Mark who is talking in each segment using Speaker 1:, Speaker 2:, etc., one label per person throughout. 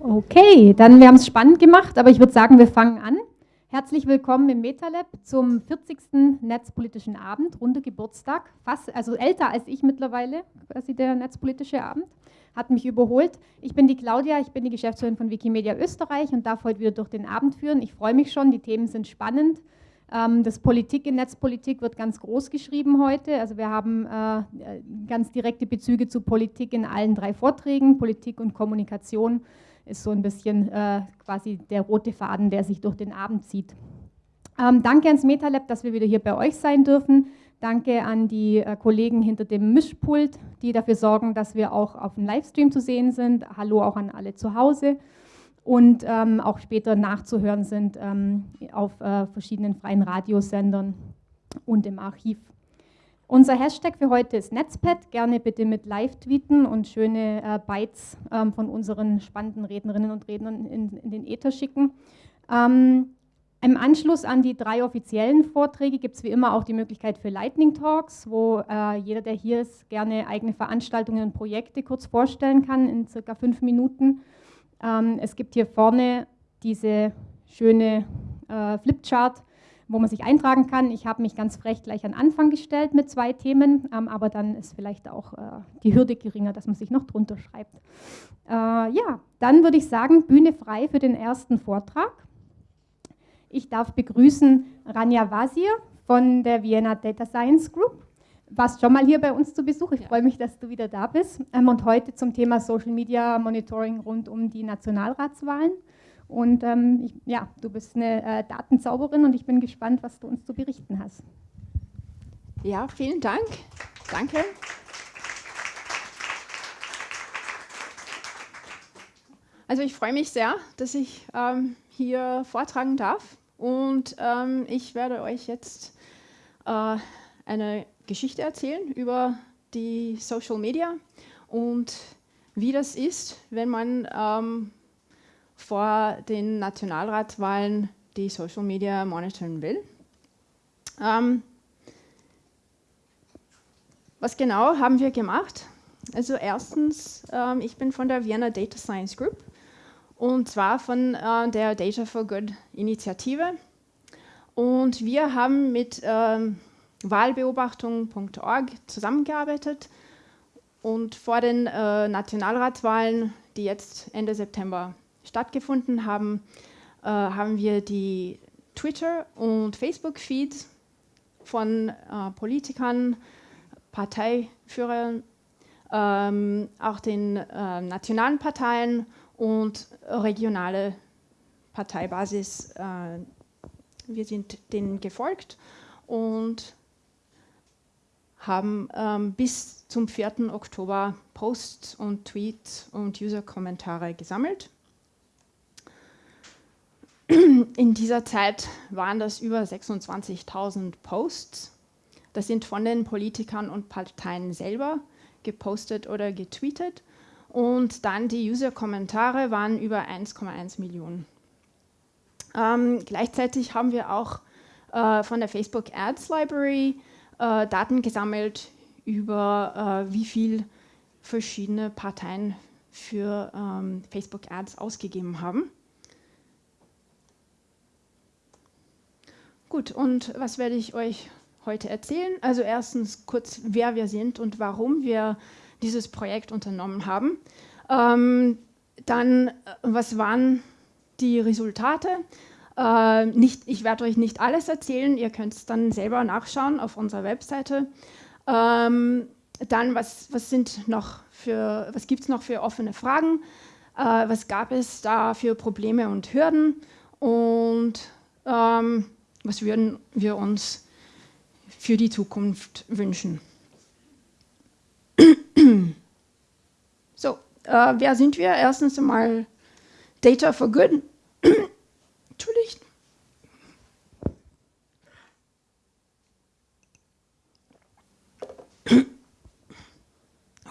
Speaker 1: Okay, dann wir haben es spannend gemacht, aber ich würde sagen, wir fangen an. Herzlich willkommen im MetaLab zum 40. Netzpolitischen Abend, runder Geburtstag, fast, also älter als ich mittlerweile, quasi der Netzpolitische Abend, hat mich überholt. Ich bin die Claudia, ich bin die Geschäftsführerin von Wikimedia Österreich und darf heute wieder durch den Abend führen. Ich freue mich schon, die Themen sind spannend. Ähm, das Politik in Netzpolitik wird ganz groß geschrieben heute. Also wir haben äh, ganz direkte Bezüge zu Politik in allen drei Vorträgen. Politik und Kommunikation ist so ein bisschen äh, quasi der rote Faden, der sich durch den Abend zieht. Ähm, danke ans MetaLab, dass wir wieder hier bei euch sein dürfen. Danke an die äh, Kollegen hinter dem Mischpult, die dafür sorgen, dass wir auch auf dem Livestream zu sehen sind. Hallo auch an alle zu Hause und ähm, auch später nachzuhören sind ähm, auf äh, verschiedenen freien Radiosendern und im Archiv. Unser Hashtag für heute ist Netzpad. Gerne bitte mit Live-Tweeten und schöne äh, Bytes ähm, von unseren spannenden Rednerinnen und Rednern in, in den Äther schicken. Ähm, Im Anschluss an die drei offiziellen Vorträge gibt es wie immer auch die Möglichkeit für Lightning Talks, wo äh, jeder, der hier ist, gerne eigene Veranstaltungen und Projekte kurz vorstellen kann in circa fünf Minuten. Ähm, es gibt hier vorne diese schöne äh, Flipchart, wo man sich eintragen kann. Ich habe mich ganz frech gleich an Anfang gestellt mit zwei Themen, ähm, aber dann ist vielleicht auch äh, die Hürde geringer, dass man sich noch drunter schreibt. Äh, ja, dann würde ich sagen, Bühne frei für den ersten Vortrag. Ich darf begrüßen Rania Wazir von der Vienna Data Science Group warst schon mal hier bei uns zu Besuch. Ich ja. freue mich, dass du wieder da bist. Ähm, und heute zum Thema Social Media Monitoring rund um die Nationalratswahlen. Und ähm, ich, ja, du bist eine äh, Datenzauberin und ich bin gespannt, was du uns zu berichten hast.
Speaker 2: Ja, vielen Dank. Danke. Also ich freue mich sehr, dass ich ähm, hier vortragen darf und ähm, ich werde euch jetzt äh, eine Geschichte erzählen über die Social Media und wie das ist, wenn man ähm, vor den Nationalratswahlen die Social Media monitoren will. Ähm, was genau haben wir gemacht? Also erstens, ähm, ich bin von der Vienna Data Science Group und zwar von äh, der Data for Good Initiative. Und wir haben mit ähm, Wahlbeobachtung.org zusammengearbeitet und vor den äh, Nationalratswahlen, die jetzt Ende September stattgefunden haben, äh, haben wir die Twitter- und Facebook-Feeds von äh, Politikern, Parteiführern, ähm, auch den äh, nationalen Parteien und regionale Parteibasis. Äh, wir sind denen gefolgt und haben ähm, bis zum 4. Oktober Posts und Tweets und User-Kommentare gesammelt. In dieser Zeit waren das über 26.000 Posts. Das sind von den Politikern und Parteien selber gepostet oder getweetet. Und dann die User-Kommentare waren über 1,1 Millionen. Ähm, gleichzeitig haben wir auch äh, von der Facebook Ads Library äh, Daten gesammelt über äh, wie viel verschiedene Parteien für ähm, Facebook Ads ausgegeben haben. Gut, und was werde ich euch heute erzählen? Also erstens kurz, wer wir sind und warum wir dieses Projekt unternommen haben. Ähm, dann, äh, was waren die Resultate? Äh, nicht, ich werde euch nicht alles erzählen, ihr könnt es dann selber nachschauen auf unserer Webseite. Ähm, dann, was, was, was gibt es noch für offene Fragen? Äh, was gab es da für Probleme und Hürden? Und ähm, was würden wir uns für die Zukunft wünschen? so, äh, wer sind wir? Erstens einmal Data for Good. Entschuldigt.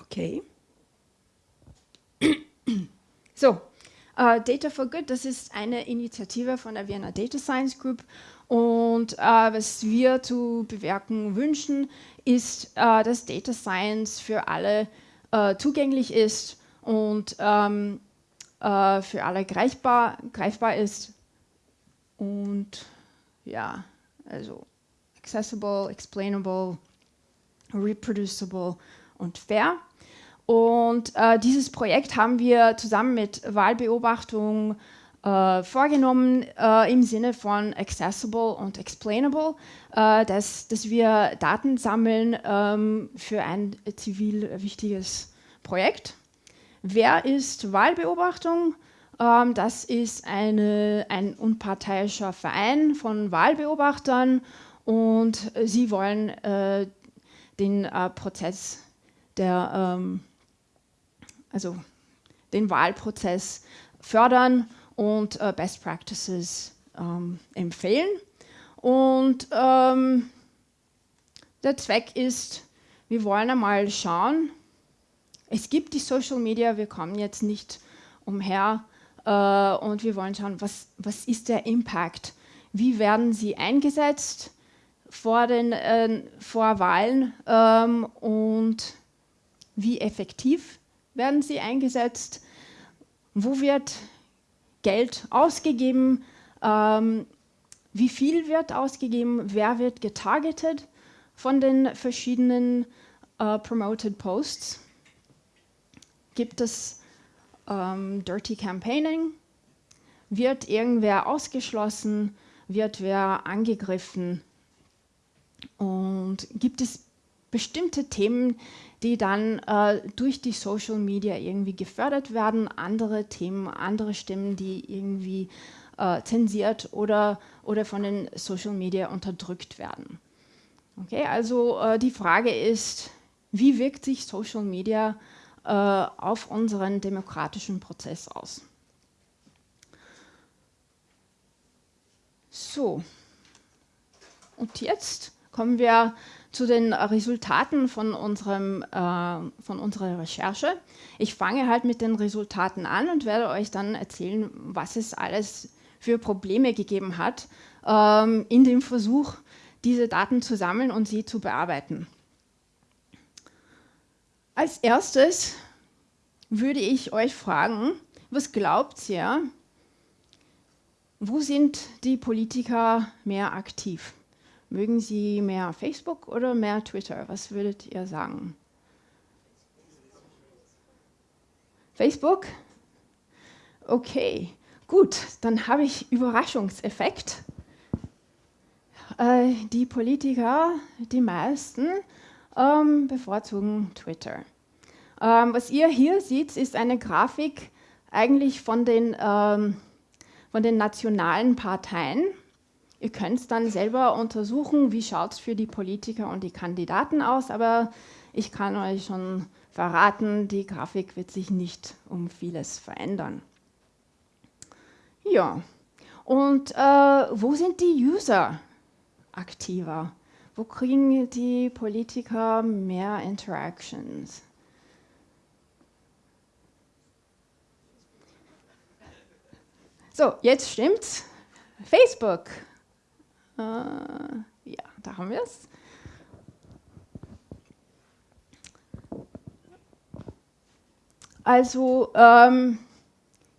Speaker 2: Okay. So, uh, Data for Good, das ist eine Initiative von der Vienna Data Science Group und uh, was wir zu bewirken wünschen, ist, uh, dass Data Science für alle zugänglich ist und ähm, äh, für alle greifbar, greifbar ist und ja, also accessible, explainable, reproducible und fair. Und äh, dieses Projekt haben wir zusammen mit Wahlbeobachtung äh, vorgenommen äh, im Sinne von accessible und explainable, äh, dass, dass wir Daten sammeln ähm, für ein zivil wichtiges Projekt. Wer ist Wahlbeobachtung? Ähm, das ist eine, ein unparteiischer Verein von Wahlbeobachtern und sie wollen äh, den äh, Prozess der ähm, also den Wahlprozess fördern und äh, Best Practices ähm, empfehlen. Und ähm, der Zweck ist, wir wollen einmal schauen, es gibt die Social Media, wir kommen jetzt nicht umher äh, und wir wollen schauen, was, was ist der Impact, wie werden sie eingesetzt vor, den, äh, vor Wahlen ähm, und wie effektiv werden sie eingesetzt, wo wird Geld ausgegeben, ähm, wie viel wird ausgegeben, wer wird getargetet von den verschiedenen äh, Promoted Posts. Gibt es ähm, Dirty Campaigning? Wird irgendwer ausgeschlossen? Wird wer angegriffen? Und gibt es bestimmte Themen, die dann äh, durch die Social Media irgendwie gefördert werden, andere Themen, andere Stimmen, die irgendwie äh, zensiert oder, oder von den Social Media unterdrückt werden. Okay, also äh, die Frage ist, wie wirkt sich Social Media äh, auf unseren demokratischen Prozess aus? So, und jetzt kommen wir zu den Resultaten von, unserem, äh, von unserer Recherche. Ich fange halt mit den Resultaten an und werde euch dann erzählen, was es alles für Probleme gegeben hat ähm, in dem Versuch, diese Daten zu sammeln und sie zu bearbeiten. Als erstes würde ich euch fragen, was glaubt ihr, wo sind die Politiker mehr aktiv? Mögen Sie mehr Facebook oder mehr Twitter? Was würdet ihr sagen? Facebook? Okay, gut, dann habe ich Überraschungseffekt. Äh, die Politiker, die meisten, ähm, bevorzugen Twitter. Ähm, was ihr hier seht, ist eine Grafik eigentlich von den, ähm, von den nationalen Parteien. Ihr könnt es dann selber untersuchen, wie schaut es für die Politiker und die Kandidaten aus, aber ich kann euch schon verraten, die Grafik wird sich nicht um vieles verändern. Ja, und äh, wo sind die User aktiver? Wo kriegen die Politiker mehr Interactions? So, jetzt stimmt's. Facebook. Äh, ja, da haben wir es. Also ähm,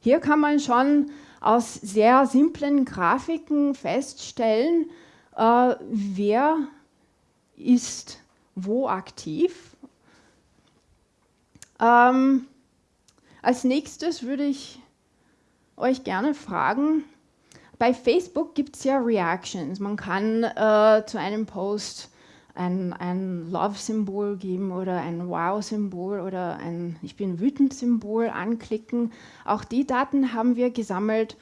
Speaker 2: hier kann man schon aus sehr simplen Grafiken feststellen, äh, wer ist wo aktiv. Ähm, als nächstes würde ich euch gerne fragen, bei Facebook gibt es ja Reactions. Man kann äh, zu einem Post ein, ein Love-Symbol geben oder ein Wow-Symbol oder ein Ich bin wütend-Symbol anklicken. Auch die Daten haben wir gesammelt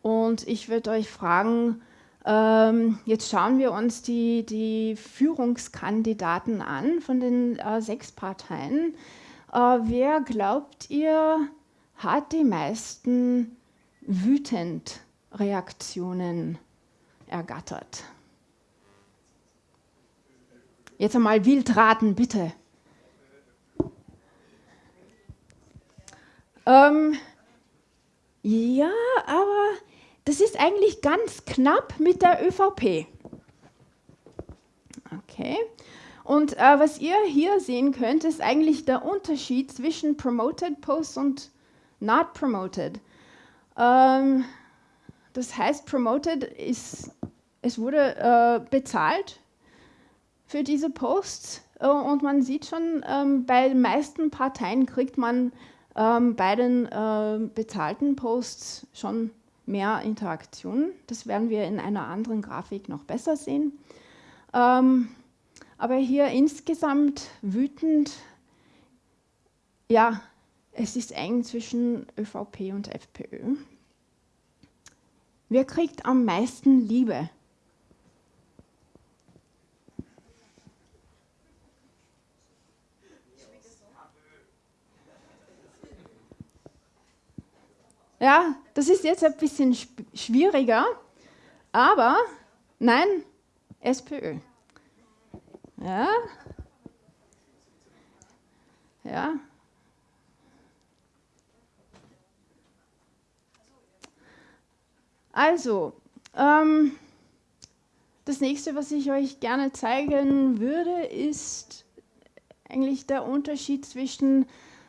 Speaker 2: und ich würde euch fragen, ähm, jetzt schauen wir uns die, die Führungskandidaten an von den äh, sechs Parteien. Äh, wer glaubt ihr hat die meisten wütend Reaktionen ergattert. Jetzt einmal wild raten, bitte. Ähm, ja, aber das ist eigentlich ganz knapp mit der ÖVP. Okay. Und äh, was ihr hier sehen könnt, ist eigentlich der Unterschied zwischen Promoted Posts und Not Promoted. Ähm, das heißt, promoted ist, es wurde äh, bezahlt für diese Posts äh, und man sieht schon, ähm, bei den meisten Parteien kriegt man ähm, bei den äh, bezahlten Posts schon mehr Interaktionen. Das werden wir in einer anderen Grafik noch besser sehen. Ähm, aber hier insgesamt wütend, ja, es ist eng zwischen ÖVP und FPÖ. Wer kriegt am meisten Liebe? Ja, das ist jetzt ein bisschen schwieriger, aber nein, SPÖ. Ja. Ja. Also, ähm, das nächste, was ich euch gerne zeigen würde, ist eigentlich der Unterschied zwischen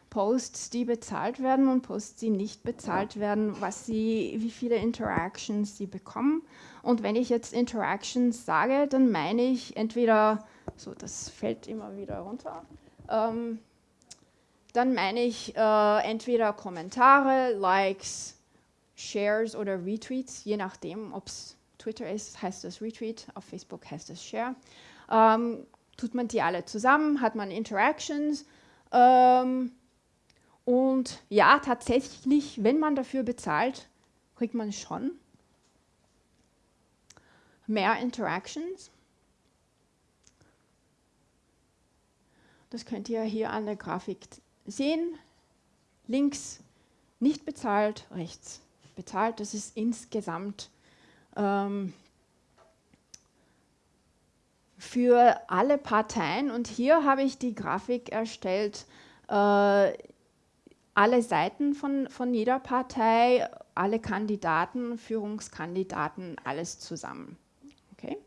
Speaker 2: Posts, die bezahlt werden und Posts, die nicht bezahlt werden, was sie, wie viele Interactions sie bekommen. Und wenn ich jetzt Interactions sage, dann meine ich entweder, so das fällt immer wieder runter, ähm, dann meine ich äh, entweder Kommentare, Likes, Shares oder Retweets, je nachdem, ob es Twitter ist, heißt das Retweet, auf Facebook heißt es Share. Ähm, tut man die alle zusammen, hat man Interactions. Ähm, und ja, tatsächlich, wenn man dafür bezahlt, kriegt man schon mehr Interactions. Das könnt ihr hier an der Grafik sehen. Links nicht bezahlt, rechts bezahlt. Das ist insgesamt ähm, für alle Parteien. Und hier habe ich die Grafik erstellt, äh, alle Seiten von, von jeder Partei, alle Kandidaten, Führungskandidaten, alles zusammen. Okay?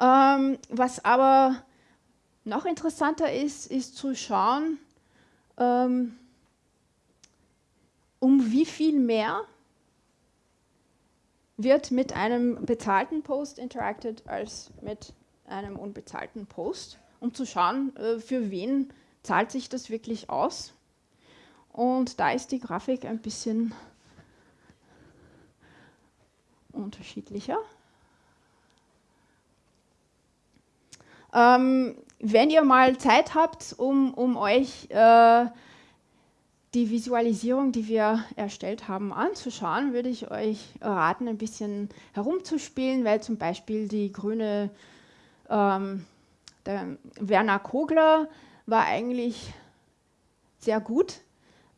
Speaker 2: Ähm, was aber noch interessanter ist, ist zu schauen, ähm, um wie viel mehr wird mit einem bezahlten Post interacted als mit einem unbezahlten Post, um zu schauen, äh, für wen zahlt sich das wirklich aus? Und da ist die Grafik ein bisschen unterschiedlicher. Ähm, wenn ihr mal Zeit habt, um, um euch äh, die Visualisierung, die wir erstellt haben, anzuschauen, würde ich euch raten, ein bisschen herumzuspielen, weil zum Beispiel die grüne, ähm, Werner Kogler war eigentlich sehr gut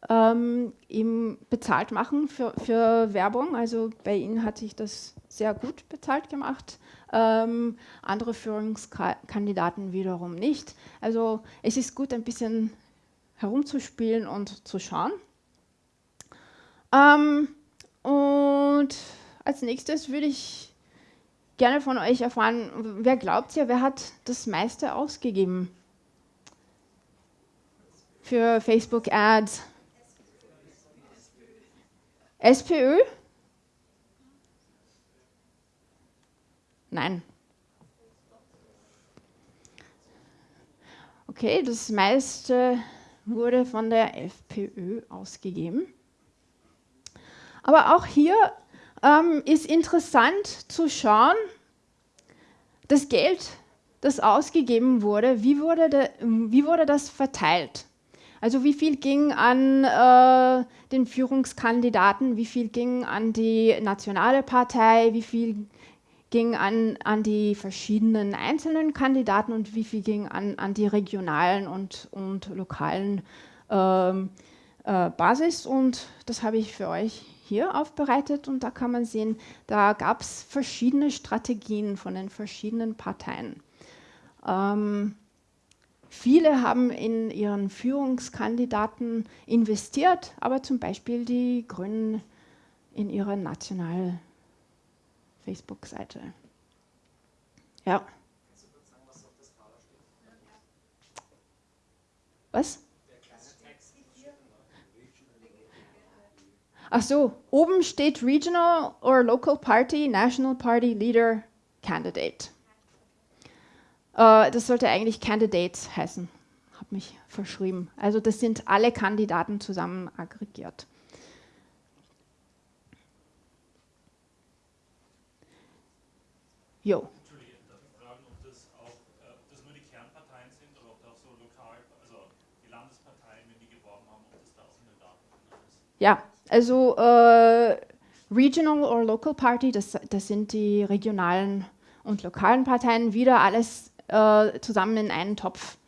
Speaker 2: ähm, im bezahlt machen für, für Werbung. Also bei Ihnen hat sich das sehr gut bezahlt gemacht. Ähm, andere Führungskandidaten wiederum nicht. Also es ist gut, ein bisschen herumzuspielen und zu schauen. Ähm, und als nächstes würde ich gerne von euch erfahren, wer glaubt ihr, wer hat das meiste ausgegeben? für Facebook Ads? SPÖ? Nein. Okay, das meiste wurde von der FPÖ ausgegeben. Aber auch hier ähm, ist interessant zu schauen, das Geld, das ausgegeben wurde, wie wurde, de, wie wurde das verteilt? Also wie viel ging an äh, den Führungskandidaten, wie viel ging an die nationale Partei, wie viel ging an, an die verschiedenen einzelnen Kandidaten und wie viel ging an, an die regionalen und, und lokalen ähm, äh, Basis. Und das habe ich für euch hier aufbereitet und da kann man sehen, da gab es verschiedene Strategien von den verschiedenen Parteien. Ähm, Viele haben in ihren Führungskandidaten investiert, aber zum Beispiel die Grünen in ihre nationale Facebook-Seite. Ja. Was? Ach so, oben steht Regional or Local Party, National Party Leader Candidate. Äh, das sollte eigentlich Candidates heißen. Habe mich verschrieben. Also das sind alle Kandidaten zusammen aggregiert.
Speaker 3: Jo.
Speaker 2: Ja, also äh, Regional or Local Party, das, das sind die regionalen und lokalen Parteien, wieder alles äh, zusammen in einen Topf.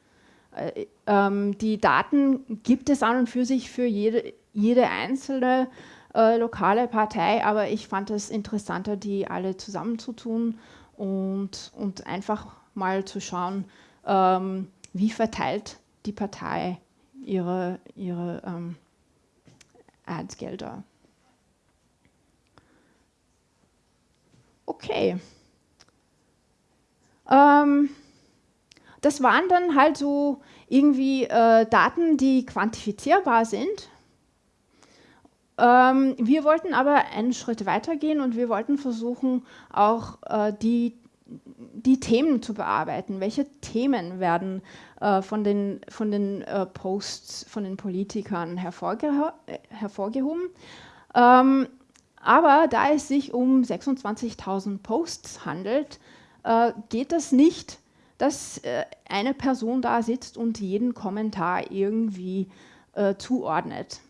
Speaker 2: Äh, ähm, die Daten gibt es an und für sich für jede, jede einzelne äh, lokale Partei, aber ich fand es interessanter, die alle zusammenzutun und, und einfach mal zu schauen, ähm, wie verteilt die Partei ihre, ihre ähm, Adsgelder. Okay. Ähm, das waren dann halt so irgendwie äh, Daten, die quantifizierbar sind. Ähm, wir wollten aber einen Schritt weitergehen und wir wollten versuchen, auch äh, die, die Themen zu bearbeiten. Welche Themen werden äh, von den, von den äh, Posts von den Politikern hervorge hervorgehoben? Ähm, aber da es sich um 26.000 Posts handelt, äh, geht das nicht, dass äh, eine Person da sitzt und jeden Kommentar irgendwie äh, zuordnet.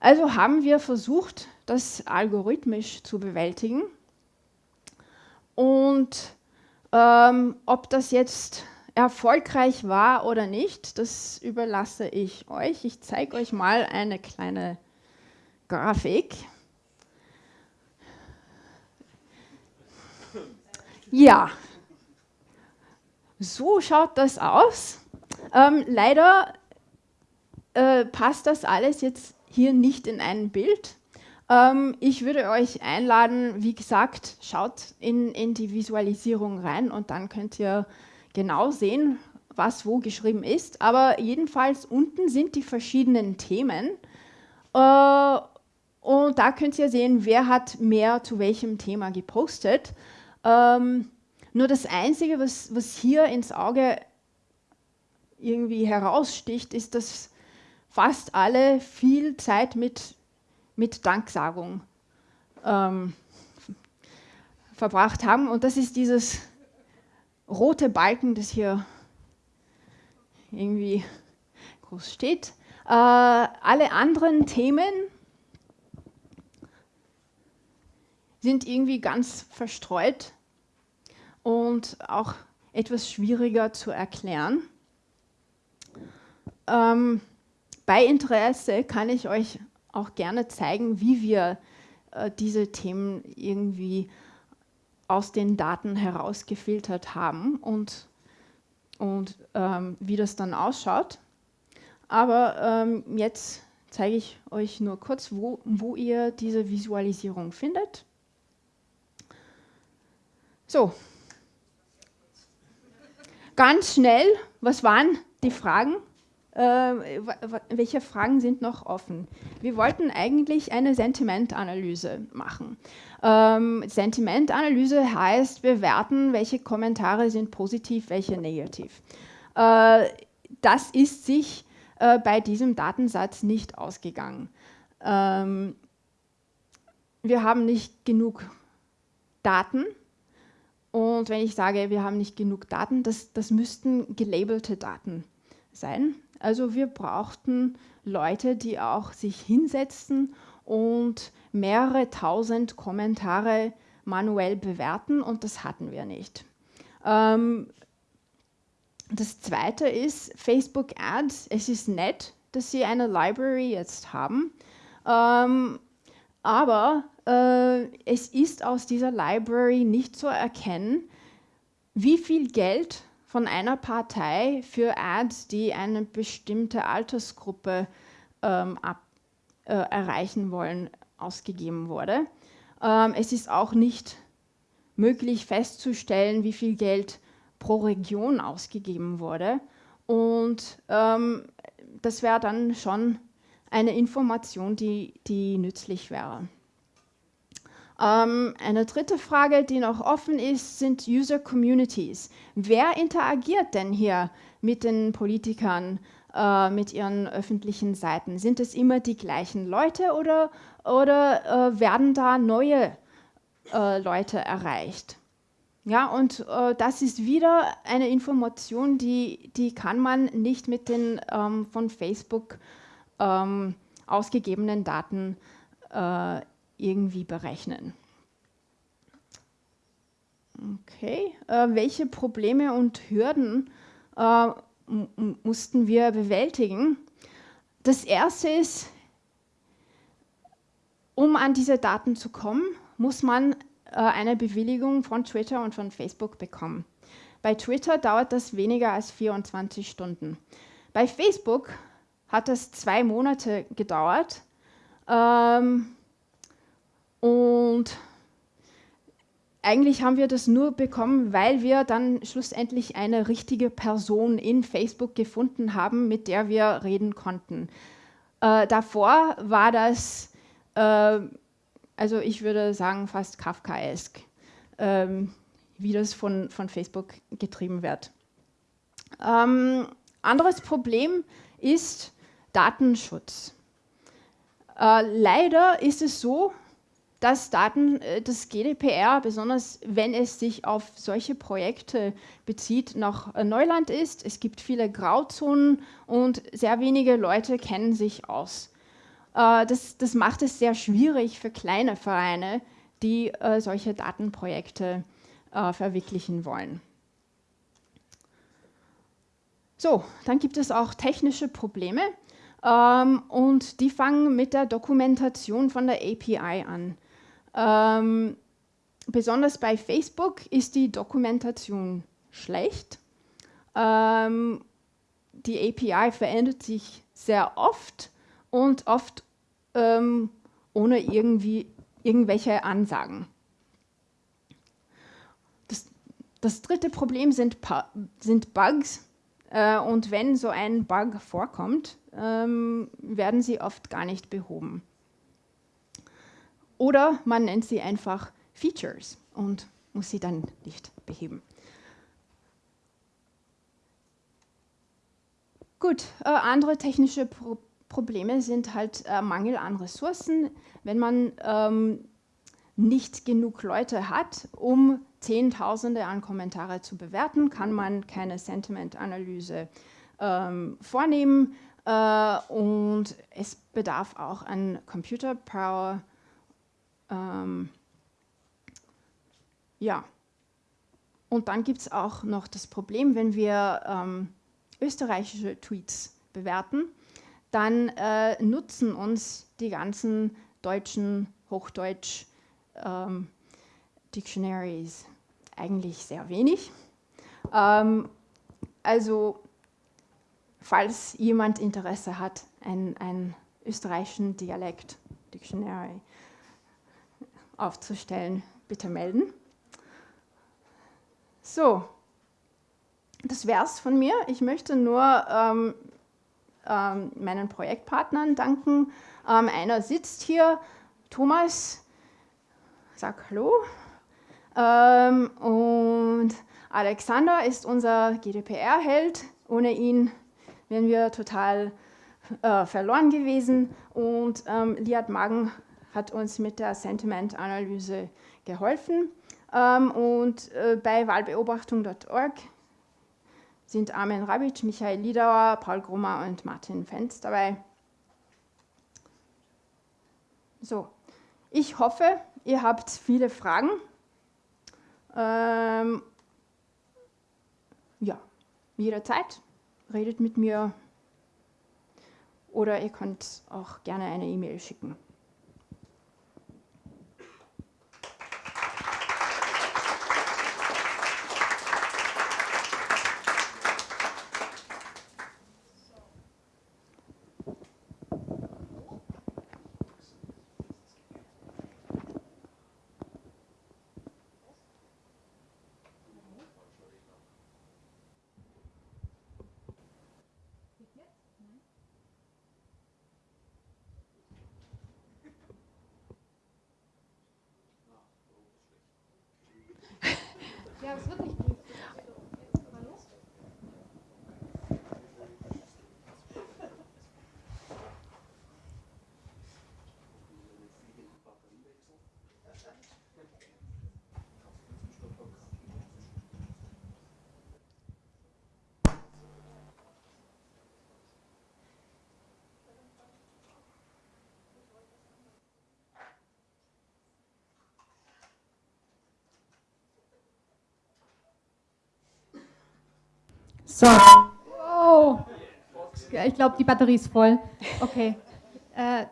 Speaker 2: Also haben wir versucht, das algorithmisch zu bewältigen. Und ähm, ob das jetzt erfolgreich war oder nicht, das überlasse ich euch. Ich zeige euch mal eine kleine Grafik. Ja, so schaut das aus. Ähm, leider äh, passt das alles jetzt hier nicht in ein Bild. Ähm, ich würde euch einladen, wie gesagt, schaut in, in die Visualisierung rein und dann könnt ihr genau sehen, was wo geschrieben ist. Aber jedenfalls unten sind die verschiedenen Themen. Äh, und da könnt ihr sehen, wer hat mehr zu welchem Thema gepostet. Ähm, nur das Einzige, was, was hier ins Auge irgendwie heraussticht, ist, dass fast alle viel Zeit mit, mit Danksagung ähm, verbracht haben. Und das ist dieses rote Balken, das hier irgendwie groß steht. Äh, alle anderen Themen sind irgendwie ganz verstreut und auch etwas schwieriger zu erklären. Ähm, bei Interesse kann ich euch auch gerne zeigen, wie wir äh, diese Themen irgendwie aus den Daten herausgefiltert haben und, und ähm, wie das dann ausschaut. Aber ähm, jetzt zeige ich euch nur kurz, wo, wo ihr diese Visualisierung findet. So, ganz schnell, was waren die Fragen? Äh, welche Fragen sind noch offen? Wir wollten eigentlich eine Sentimentanalyse machen. Ähm, Sentimentanalyse heißt, wir werten, welche Kommentare sind positiv, welche negativ. Äh, das ist sich äh, bei diesem Datensatz nicht ausgegangen. Ähm, wir haben nicht genug Daten, und wenn ich sage, wir haben nicht genug Daten, das, das müssten gelabelte Daten sein. Also wir brauchten Leute, die auch sich hinsetzen und mehrere tausend Kommentare manuell bewerten und das hatten wir nicht. Ähm, das zweite ist Facebook Ads. Es ist nett, dass sie eine Library jetzt haben, ähm, aber äh, es ist aus dieser Library nicht zu erkennen, wie viel Geld von einer Partei für Ads, die eine bestimmte Altersgruppe ähm, ab, äh, erreichen wollen, ausgegeben wurde. Ähm, es ist auch nicht möglich festzustellen, wie viel Geld pro Region ausgegeben wurde. Und ähm, das wäre dann schon eine Information, die, die nützlich wäre. Ähm, eine dritte Frage, die noch offen ist, sind User Communities. Wer interagiert denn hier mit den Politikern, äh, mit ihren öffentlichen Seiten? Sind es immer die gleichen Leute oder, oder äh, werden da neue äh, Leute erreicht? Ja, und äh, das ist wieder eine Information, die, die kann man nicht mit den ähm, von Facebook ähm, ausgegebenen Daten äh, irgendwie berechnen. Okay, äh, welche Probleme und Hürden äh, mussten wir bewältigen? Das erste ist, um an diese Daten zu kommen, muss man äh, eine Bewilligung von Twitter und von Facebook bekommen. Bei Twitter dauert das weniger als 24 Stunden. Bei Facebook hat es zwei Monate gedauert. Ähm, und eigentlich haben wir das nur bekommen, weil wir dann schlussendlich eine richtige Person in Facebook gefunden haben, mit der wir reden konnten. Äh, davor war das, äh, also ich würde sagen, fast Kafkaesk, ähm, wie das von, von Facebook getrieben wird. Ähm, anderes Problem ist Datenschutz. Äh, leider ist es so, dass Daten, äh, das GDPR, besonders wenn es sich auf solche Projekte bezieht, noch äh, Neuland ist. Es gibt viele Grauzonen und sehr wenige Leute kennen sich aus. Äh, das, das macht es sehr schwierig für kleine Vereine, die solche Datenprojekte verwirklichen wollen. So, dann gibt es auch technische Probleme ähm, und die fangen mit der Dokumentation von der API an. Ähm, besonders bei Facebook ist die Dokumentation schlecht. Ähm, die API verändert sich sehr oft und oft ähm, ohne irgendwie irgendwelche Ansagen. Das, das dritte Problem sind, sind Bugs. Äh, und wenn so ein Bug vorkommt, ähm, werden sie oft gar nicht behoben. Oder man nennt sie einfach Features und muss sie dann nicht beheben. Gut, äh, andere technische Pro Probleme sind halt äh, Mangel an Ressourcen. Wenn man ähm, nicht genug Leute hat, um Zehntausende an Kommentare zu bewerten, kann man keine Sentiment-Analyse ähm, vornehmen äh, und es bedarf auch an Computer Power ähm, ja, und dann gibt es auch noch das Problem, wenn wir ähm, österreichische Tweets bewerten, dann äh, nutzen uns die ganzen deutschen Hochdeutsch ähm, eigentlich sehr wenig. Ähm, also falls jemand Interesse hat, einen österreichischen Dialekt Dictionary aufzustellen, bitte melden. So, das wäre es von mir. Ich möchte nur ähm, ähm, meinen Projektpartnern danken. Ähm, einer sitzt hier, Thomas, sag Hallo. Ähm, und Alexander ist unser GDPR-Held. Ohne ihn wären wir total äh, verloren gewesen. Und ähm, Liat Magen hat uns mit der Sentiment-Analyse geholfen. Ähm, und äh, bei wahlbeobachtung.org sind Armin Rabic, Michael Liedauer, Paul Grummer und Martin Fenz dabei. So, ich hoffe, ihr habt viele Fragen. Ähm, ja, jederzeit redet mit mir oder ihr könnt auch gerne eine E-Mail schicken.
Speaker 1: Ja, es wird nicht. So. Ja, ich glaube, die Batterie ist voll. Okay. Äh,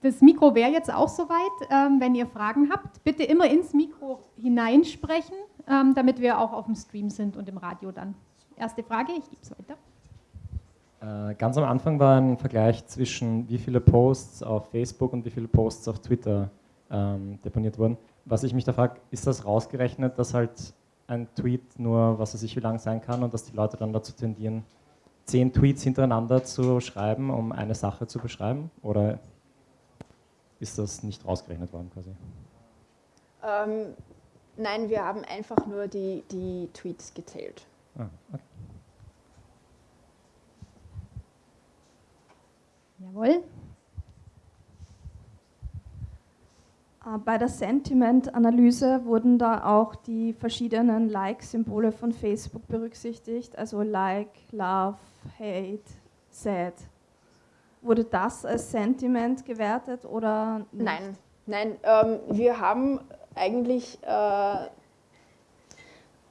Speaker 1: das Mikro wäre jetzt auch soweit. Ähm, wenn ihr Fragen habt, bitte immer ins Mikro hineinsprechen, ähm, damit wir auch auf dem Stream sind und im Radio dann. Erste Frage, ich gebe es weiter.
Speaker 3: Äh, ganz am Anfang war ein Vergleich zwischen wie viele Posts auf Facebook und wie viele Posts auf Twitter ähm, deponiert wurden. Was ich mich da frage, ist das rausgerechnet, dass halt ein Tweet nur, was weiß ich, wie lang sein kann und dass die Leute dann dazu tendieren, zehn Tweets hintereinander zu schreiben, um eine Sache zu beschreiben? Oder ist das nicht rausgerechnet worden quasi?
Speaker 2: Ähm, nein, wir haben einfach nur die, die Tweets gezählt. Ah, okay.
Speaker 1: Jawohl.
Speaker 4: Äh, bei der Sentiment-Analyse wurden da auch die verschiedenen Like-Symbole von Facebook berücksichtigt, also Like, Love, Hate, Sad. Wurde das als Sentiment gewertet oder?
Speaker 2: Nicht? Nein, nein. Ähm, wir haben eigentlich äh,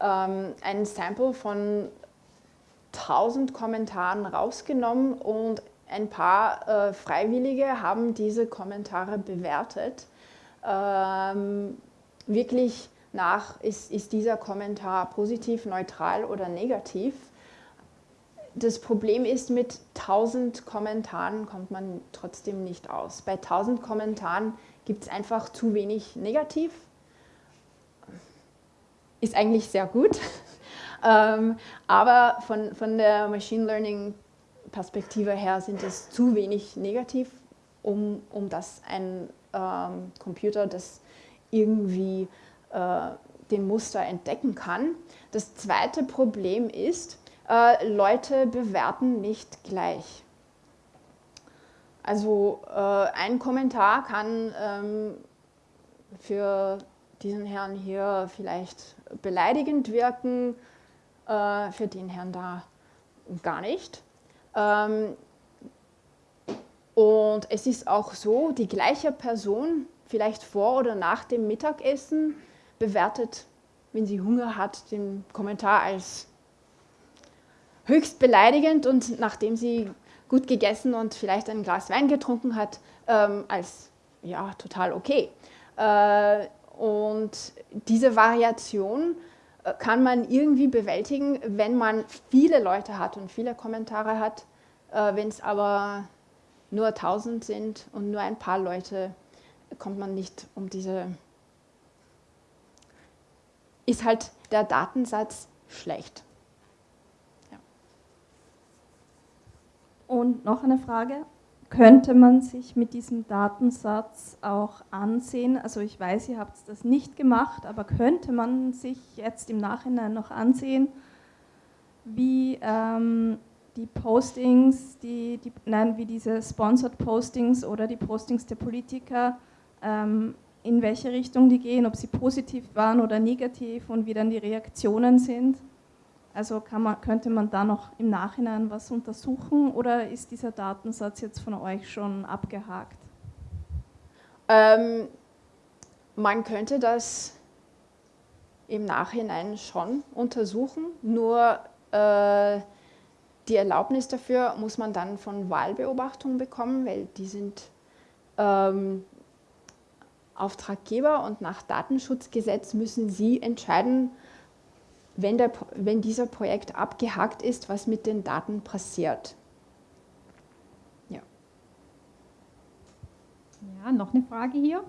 Speaker 2: ähm, ein Sample von 1000 Kommentaren rausgenommen und ein paar äh, Freiwillige haben diese Kommentare bewertet ähm, wirklich nach, ist, ist dieser Kommentar positiv, neutral oder negativ. Das Problem ist, mit 1000 Kommentaren kommt man trotzdem nicht aus. Bei 1000 Kommentaren gibt es einfach zu wenig negativ. Ist eigentlich sehr gut. ähm, aber von, von der Machine Learning Perspektive her sind es zu wenig negativ, um, um das ein ähm, Computer das irgendwie äh, den Muster entdecken kann. Das zweite Problem ist, äh, Leute bewerten nicht gleich. Also äh, ein Kommentar kann ähm, für diesen Herrn hier vielleicht beleidigend wirken, äh, für den Herrn da gar nicht. Ähm, und es ist auch so, die gleiche Person, vielleicht vor oder nach dem Mittagessen, bewertet, wenn sie Hunger hat, den Kommentar als höchst beleidigend und nachdem sie gut gegessen und vielleicht ein Glas Wein getrunken hat, ähm, als ja, total okay. Äh, und diese Variation äh, kann man irgendwie bewältigen, wenn man viele Leute hat und viele Kommentare hat. Äh, wenn es aber nur 1000 sind und nur ein paar Leute, kommt man nicht um diese, ist halt der Datensatz schlecht. Ja.
Speaker 4: Und noch eine Frage, könnte man sich mit diesem Datensatz auch ansehen, also ich weiß, ihr habt das nicht gemacht, aber könnte man sich jetzt im Nachhinein noch ansehen, wie ähm, die Postings, die, die, nein, wie diese Sponsored Postings oder die Postings der Politiker, ähm, in welche Richtung die gehen, ob sie positiv waren oder negativ und wie dann die Reaktionen sind. Also man, könnte man da noch im Nachhinein was untersuchen oder ist dieser Datensatz jetzt von euch schon abgehakt?
Speaker 2: Ähm, man könnte das im Nachhinein schon untersuchen, nur äh, die Erlaubnis dafür muss man dann von Wahlbeobachtung bekommen, weil die sind ähm, Auftraggeber und nach Datenschutzgesetz müssen sie entscheiden, wenn, der, wenn dieser Projekt abgehakt ist, was mit den Daten passiert.
Speaker 1: Ja. Ja, noch eine Frage hier.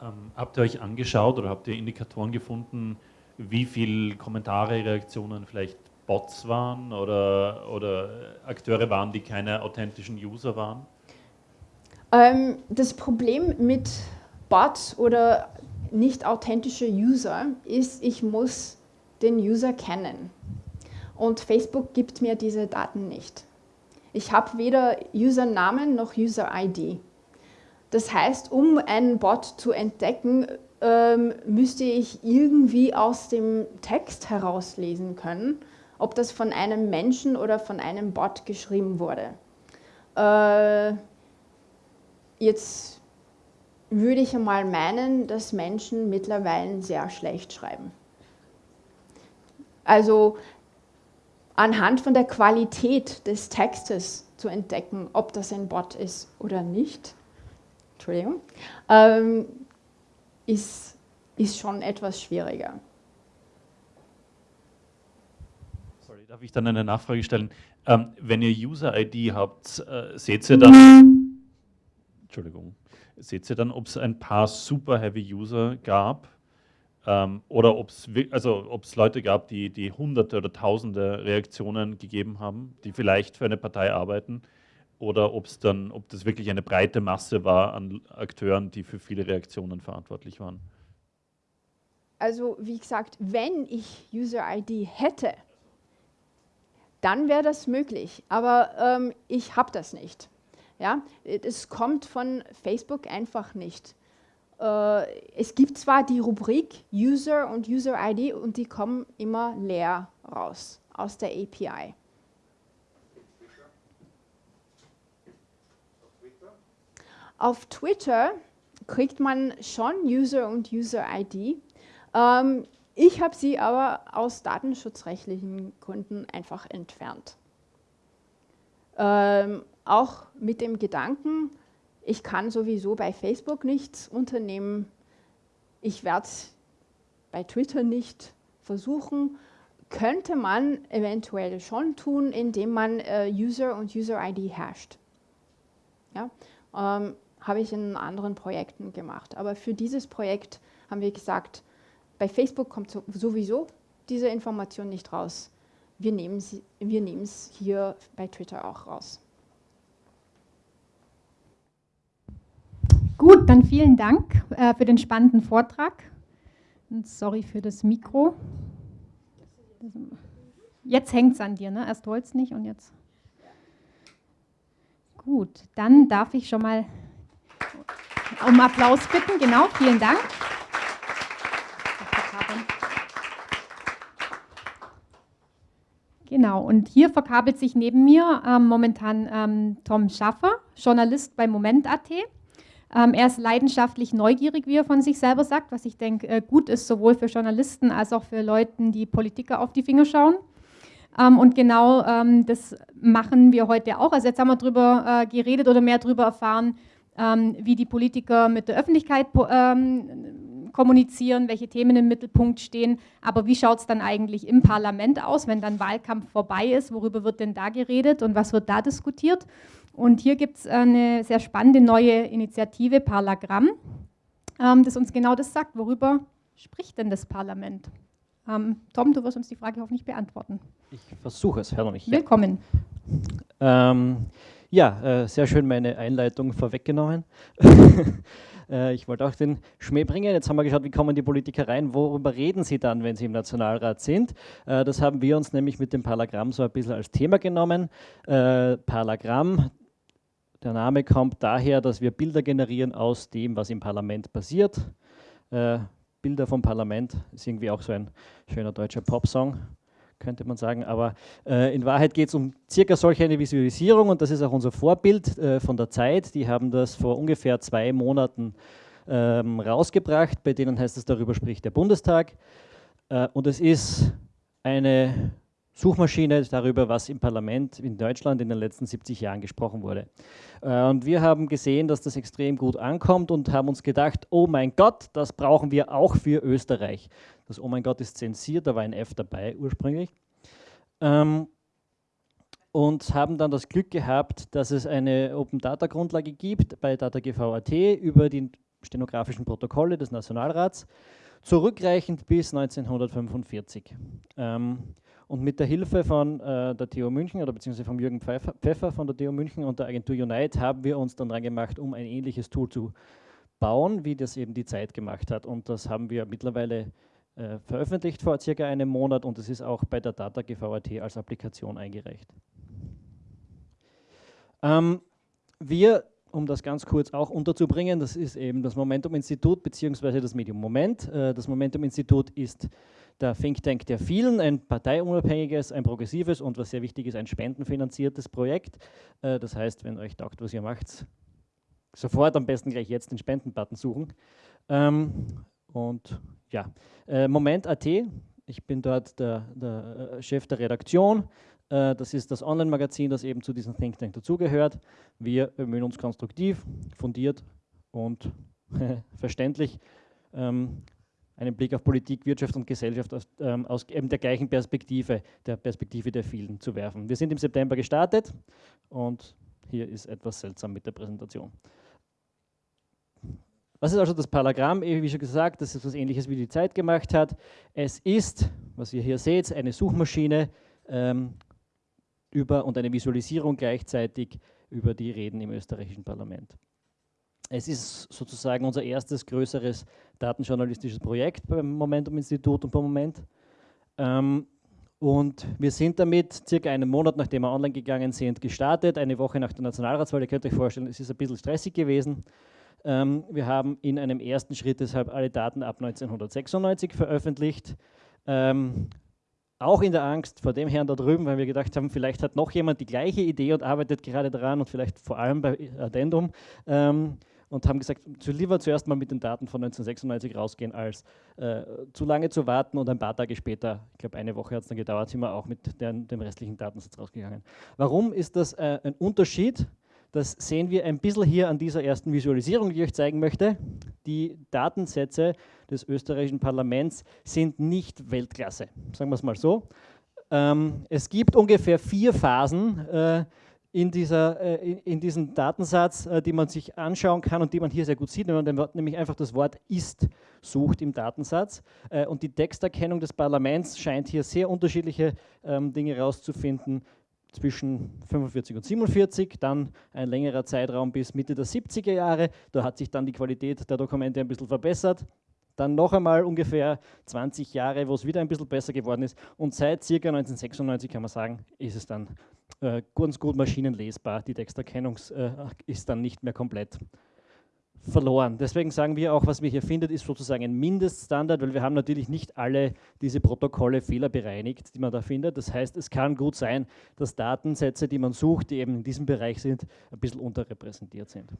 Speaker 5: Ähm, habt ihr euch angeschaut oder habt ihr Indikatoren gefunden, wie viele Kommentare, Reaktionen vielleicht Bots waren oder, oder Akteure waren, die keine authentischen User waren?
Speaker 2: Ähm, das Problem mit Bots oder nicht authentischer User ist, ich muss den User kennen. Und Facebook gibt mir diese Daten nicht. Ich habe weder Usernamen noch User-ID. Das heißt, um einen Bot zu entdecken, ähm, müsste ich irgendwie aus dem Text herauslesen können, ob das von einem Menschen oder von einem Bot geschrieben wurde. Äh, jetzt würde ich einmal meinen, dass Menschen mittlerweile sehr schlecht schreiben. Also anhand von der Qualität des Textes zu entdecken, ob das ein Bot ist oder nicht, Entschuldigung, ähm, ist, ist schon etwas schwieriger.
Speaker 5: Sorry, darf ich dann eine Nachfrage stellen? Ähm, wenn ihr User-ID habt, äh, seht ihr dann, Entschuldigung, seht ihr dann, ob es ein paar Super-Heavy-User gab ähm, oder ob es also Leute gab, die, die hunderte oder tausende Reaktionen gegeben haben, die vielleicht für eine Partei arbeiten oder ob es dann, ob das wirklich eine breite Masse war an Akteuren, die für viele Reaktionen verantwortlich waren?
Speaker 2: Also wie gesagt, wenn ich User-ID hätte, dann wäre das möglich, aber ähm, ich habe das nicht. Ja? Es kommt von Facebook einfach nicht. Äh, es gibt zwar die Rubrik User und User-ID und die kommen immer leer raus aus der API. Auf Twitter kriegt man schon User und User-ID. Ähm, ich habe sie aber aus datenschutzrechtlichen Gründen einfach entfernt. Ähm, auch mit dem Gedanken, ich kann sowieso bei Facebook nichts unternehmen, ich werde es bei Twitter nicht versuchen, könnte man eventuell schon tun, indem man äh, User und User-ID hasht. Ja? Ähm, habe ich in anderen Projekten gemacht. Aber für dieses Projekt haben wir gesagt, bei Facebook kommt sowieso diese Information nicht raus. Wir nehmen es wir hier bei Twitter auch raus.
Speaker 1: Gut, dann vielen Dank äh, für den spannenden Vortrag. Und sorry für das Mikro. Jetzt hängt es an dir, ne? Erst wollte es nicht und jetzt. Gut, dann darf ich schon mal um Applaus bitten. Genau, vielen Dank. Genau, und hier verkabelt sich neben mir ähm, momentan ähm, Tom Schaffer, Journalist bei Moment.at. Ähm, er ist leidenschaftlich neugierig, wie er von sich selber sagt, was ich denke äh, gut ist, sowohl für Journalisten als auch für Leute, die Politiker auf die Finger schauen. Ähm, und genau ähm, das machen wir heute auch. Also jetzt haben wir darüber äh, geredet oder mehr darüber erfahren, ähm, wie die Politiker mit der Öffentlichkeit ähm, kommunizieren, welche Themen im Mittelpunkt stehen. Aber wie schaut es dann eigentlich im Parlament aus, wenn dann Wahlkampf vorbei ist? Worüber wird denn da geredet und was wird da diskutiert? Und hier gibt es eine sehr spannende neue Initiative, Parlagramm, ähm, das uns genau das sagt. Worüber spricht denn das Parlament? Ähm, Tom, du wirst uns die Frage hoffentlich beantworten.
Speaker 6: Ich versuche es, Herr mich.
Speaker 1: Willkommen.
Speaker 6: Ähm, ja, äh, sehr schön meine Einleitung vorweggenommen. äh, ich wollte auch den Schmäh bringen. Jetzt haben wir geschaut, wie kommen die Politiker rein, worüber reden sie dann, wenn sie im Nationalrat sind. Äh, das haben wir uns nämlich mit dem Parlagramm so ein bisschen als Thema genommen. Äh, Parlagramm, der Name kommt daher, dass wir Bilder generieren aus dem, was im Parlament passiert. Äh, Bilder vom Parlament ist irgendwie auch so ein schöner deutscher Popsong könnte man sagen. Aber äh, in Wahrheit geht es um circa solch eine Visualisierung und das ist auch unser Vorbild äh, von der Zeit. Die haben das vor ungefähr zwei Monaten ähm, rausgebracht, bei denen heißt es, darüber spricht der Bundestag. Äh, und es ist eine Suchmaschine darüber, was im Parlament in Deutschland in den letzten 70 Jahren gesprochen wurde. Äh, und wir haben gesehen, dass das extrem gut ankommt und haben uns gedacht, oh mein Gott, das brauchen wir auch für Österreich. Das Oh mein Gott ist zensiert, da war ein F dabei ursprünglich. Ähm, und haben dann das Glück gehabt, dass es eine Open Data Grundlage gibt bei DataGV.at über die stenografischen Protokolle des Nationalrats, zurückreichend bis 1945. Und mit der Hilfe von äh, der TU München oder beziehungsweise von Jürgen Pfeffer, Pfeffer von der TU München und der Agentur Unite haben wir uns dann dran gemacht, um ein ähnliches Tool zu bauen, wie das eben die Zeit gemacht hat. Und das haben wir mittlerweile äh, veröffentlicht vor circa einem Monat und es ist auch bei der Data GVAT als Applikation eingereicht. Ähm, wir, um das ganz kurz auch unterzubringen, das ist eben das Momentum-Institut bzw. das Medium Moment. Äh, das Momentum-Institut ist der Think Tank der vielen, ein parteiunabhängiges, ein progressives und was sehr wichtig ist, ein spendenfinanziertes Projekt. Äh, das heißt, wenn euch taugt, was ihr macht, sofort am besten gleich jetzt den Spendenbutton suchen. Ähm, und ja, äh, Moment.at, ich bin dort der, der äh, Chef der Redaktion. Das ist das Online-Magazin, das eben zu diesem Think Tank dazugehört. Wir bemühen uns konstruktiv, fundiert und verständlich ähm, einen Blick auf Politik, Wirtschaft und Gesellschaft aus, ähm, aus eben der gleichen Perspektive, der Perspektive der vielen zu werfen. Wir sind im September gestartet und hier ist etwas seltsam mit der Präsentation. Was ist also das Palagramm? Wie schon gesagt, das ist etwas ähnliches wie die Zeit gemacht hat. Es ist, was ihr hier seht, eine Suchmaschine ähm, über und eine Visualisierung gleichzeitig über die Reden im österreichischen Parlament. Es ist sozusagen unser erstes größeres datenjournalistisches Projekt beim Momentum-Institut und beim Moment. Ähm, und wir sind damit circa einen Monat, nachdem wir online gegangen sind, gestartet, eine Woche nach der Nationalratswahl. Ihr könnt euch vorstellen, es ist ein bisschen stressig gewesen. Ähm, wir haben in einem ersten Schritt deshalb alle Daten ab 1996 veröffentlicht. Ähm, auch in der Angst vor dem Herrn da drüben, weil wir gedacht haben, vielleicht hat noch jemand die gleiche Idee und arbeitet gerade daran und vielleicht vor allem bei Addendum. Ähm, und haben gesagt, lieber zuerst mal mit den Daten von 1996 rausgehen, als äh, zu lange zu warten und ein paar Tage später, ich glaube eine Woche hat es dann gedauert, sind wir auch mit den, dem restlichen Datensatz rausgegangen. Warum ist das äh, ein Unterschied? Das sehen wir ein bisschen hier an dieser ersten Visualisierung, die ich euch zeigen möchte. Die Datensätze des österreichischen Parlaments sind nicht Weltklasse, sagen wir es mal so. Ähm, es gibt ungefähr vier Phasen äh, in, dieser, äh, in, diesem Datensatz, äh, die man sich anschauen kann und die man hier sehr gut sieht, wenn man nämlich einfach das Wort ist sucht im Datensatz. Äh, und die Texterkennung des Parlaments scheint hier sehr unterschiedliche ähm, Dinge herauszufinden zwischen 45 und 47, dann ein längerer Zeitraum bis Mitte der 70er Jahre. Da hat sich dann die Qualität der Dokumente ein bisschen verbessert. Dann noch einmal ungefähr 20 Jahre, wo es wieder ein bisschen besser geworden ist. Und seit ca. 1996 kann man sagen, ist es dann äh, ganz gut maschinenlesbar. Die Texterkennung äh, ist dann nicht mehr komplett verloren. Deswegen sagen wir auch, was wir hier findet, ist sozusagen ein Mindeststandard, weil wir haben natürlich nicht alle diese Protokolle fehlerbereinigt, die man da findet. Das heißt, es kann gut sein, dass Datensätze, die man sucht, die eben in diesem Bereich sind, ein bisschen unterrepräsentiert sind.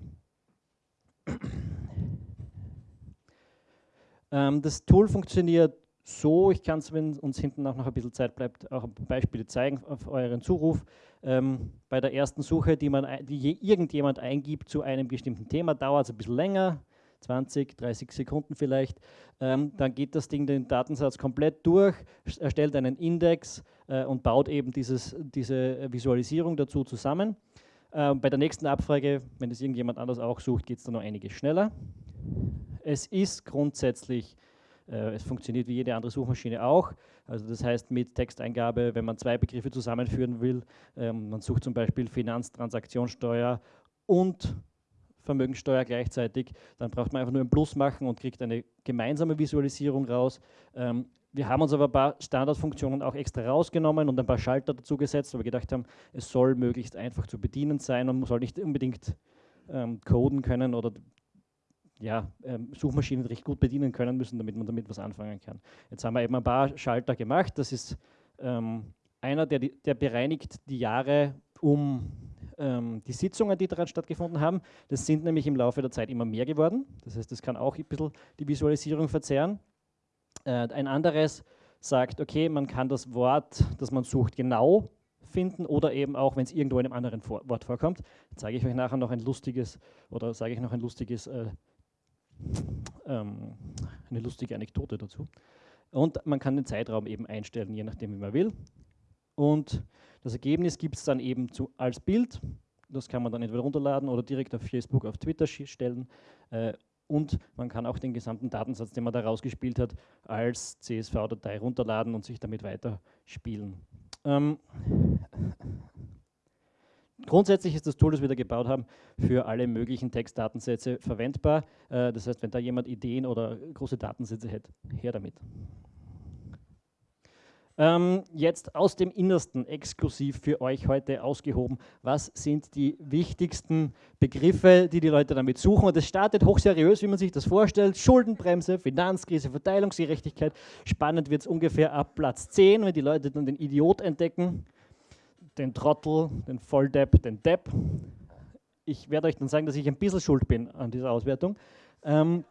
Speaker 6: Ähm, das Tool funktioniert so, ich kann es, wenn uns hinten auch noch ein bisschen Zeit bleibt, auch Beispiele zeigen auf euren Zuruf. Ähm, bei der ersten Suche, die, man, die irgendjemand eingibt zu einem bestimmten Thema, dauert es ein bisschen länger, 20, 30 Sekunden vielleicht. Ähm, dann geht das Ding den Datensatz komplett durch, erstellt einen Index äh, und baut eben dieses, diese Visualisierung dazu zusammen. Ähm, bei der nächsten Abfrage, wenn es irgendjemand anders auch sucht, geht es dann noch einiges schneller. Es ist grundsätzlich es funktioniert wie jede andere Suchmaschine auch. Also das heißt mit Texteingabe, wenn man zwei Begriffe zusammenführen will, ähm, man sucht zum Beispiel Finanztransaktionssteuer und Vermögensteuer gleichzeitig, dann braucht man einfach nur ein Plus machen und kriegt eine gemeinsame Visualisierung raus. Ähm, wir haben uns aber ein paar Standardfunktionen auch extra rausgenommen und ein paar Schalter dazu gesetzt, weil wir gedacht haben, es soll möglichst einfach zu bedienen sein und man soll nicht unbedingt ähm, coden können oder ja, ähm, Suchmaschinen recht gut bedienen können müssen, damit man damit was anfangen kann. Jetzt haben wir eben ein paar Schalter gemacht. Das ist ähm, einer, der, der bereinigt die Jahre um ähm, die Sitzungen, die daran stattgefunden haben. Das sind nämlich im Laufe der Zeit immer mehr geworden. Das heißt, das kann auch ein bisschen die Visualisierung verzerren. Äh, ein anderes sagt, okay, man kann das Wort, das man sucht, genau finden oder eben auch, wenn es irgendwo in einem anderen Vor Wort vorkommt. zeige ich euch nachher noch ein lustiges oder sage ich noch ein lustiges äh, ähm, eine lustige Anekdote dazu. Und man kann den Zeitraum eben einstellen, je nachdem, wie man will. Und das Ergebnis gibt es dann eben zu, als Bild. Das kann man dann entweder runterladen oder direkt auf Facebook, auf Twitter stellen. Äh, und man kann auch den gesamten Datensatz, den man da rausgespielt hat, als CSV-Datei runterladen und sich damit weiterspielen. Ähm, grundsätzlich ist das Tool, das wir da gebaut haben, für alle möglichen Textdatensätze verwendbar. Äh, das heißt, wenn da jemand Ideen oder große Datensätze hat, her damit. Ähm, jetzt aus dem Innersten exklusiv für euch heute ausgehoben. Was sind die wichtigsten Begriffe, die die Leute damit suchen? Und es startet hochseriös, wie man sich das vorstellt. Schuldenbremse, Finanzkrise, Verteilungsgerechtigkeit. Spannend wird es ungefähr ab Platz 10, wenn die Leute dann den Idiot entdecken, den Trottel, den Volldepp, den Depp. Ich werde euch dann sagen, dass ich ein bisschen schuld bin an dieser Auswertung. Ähm,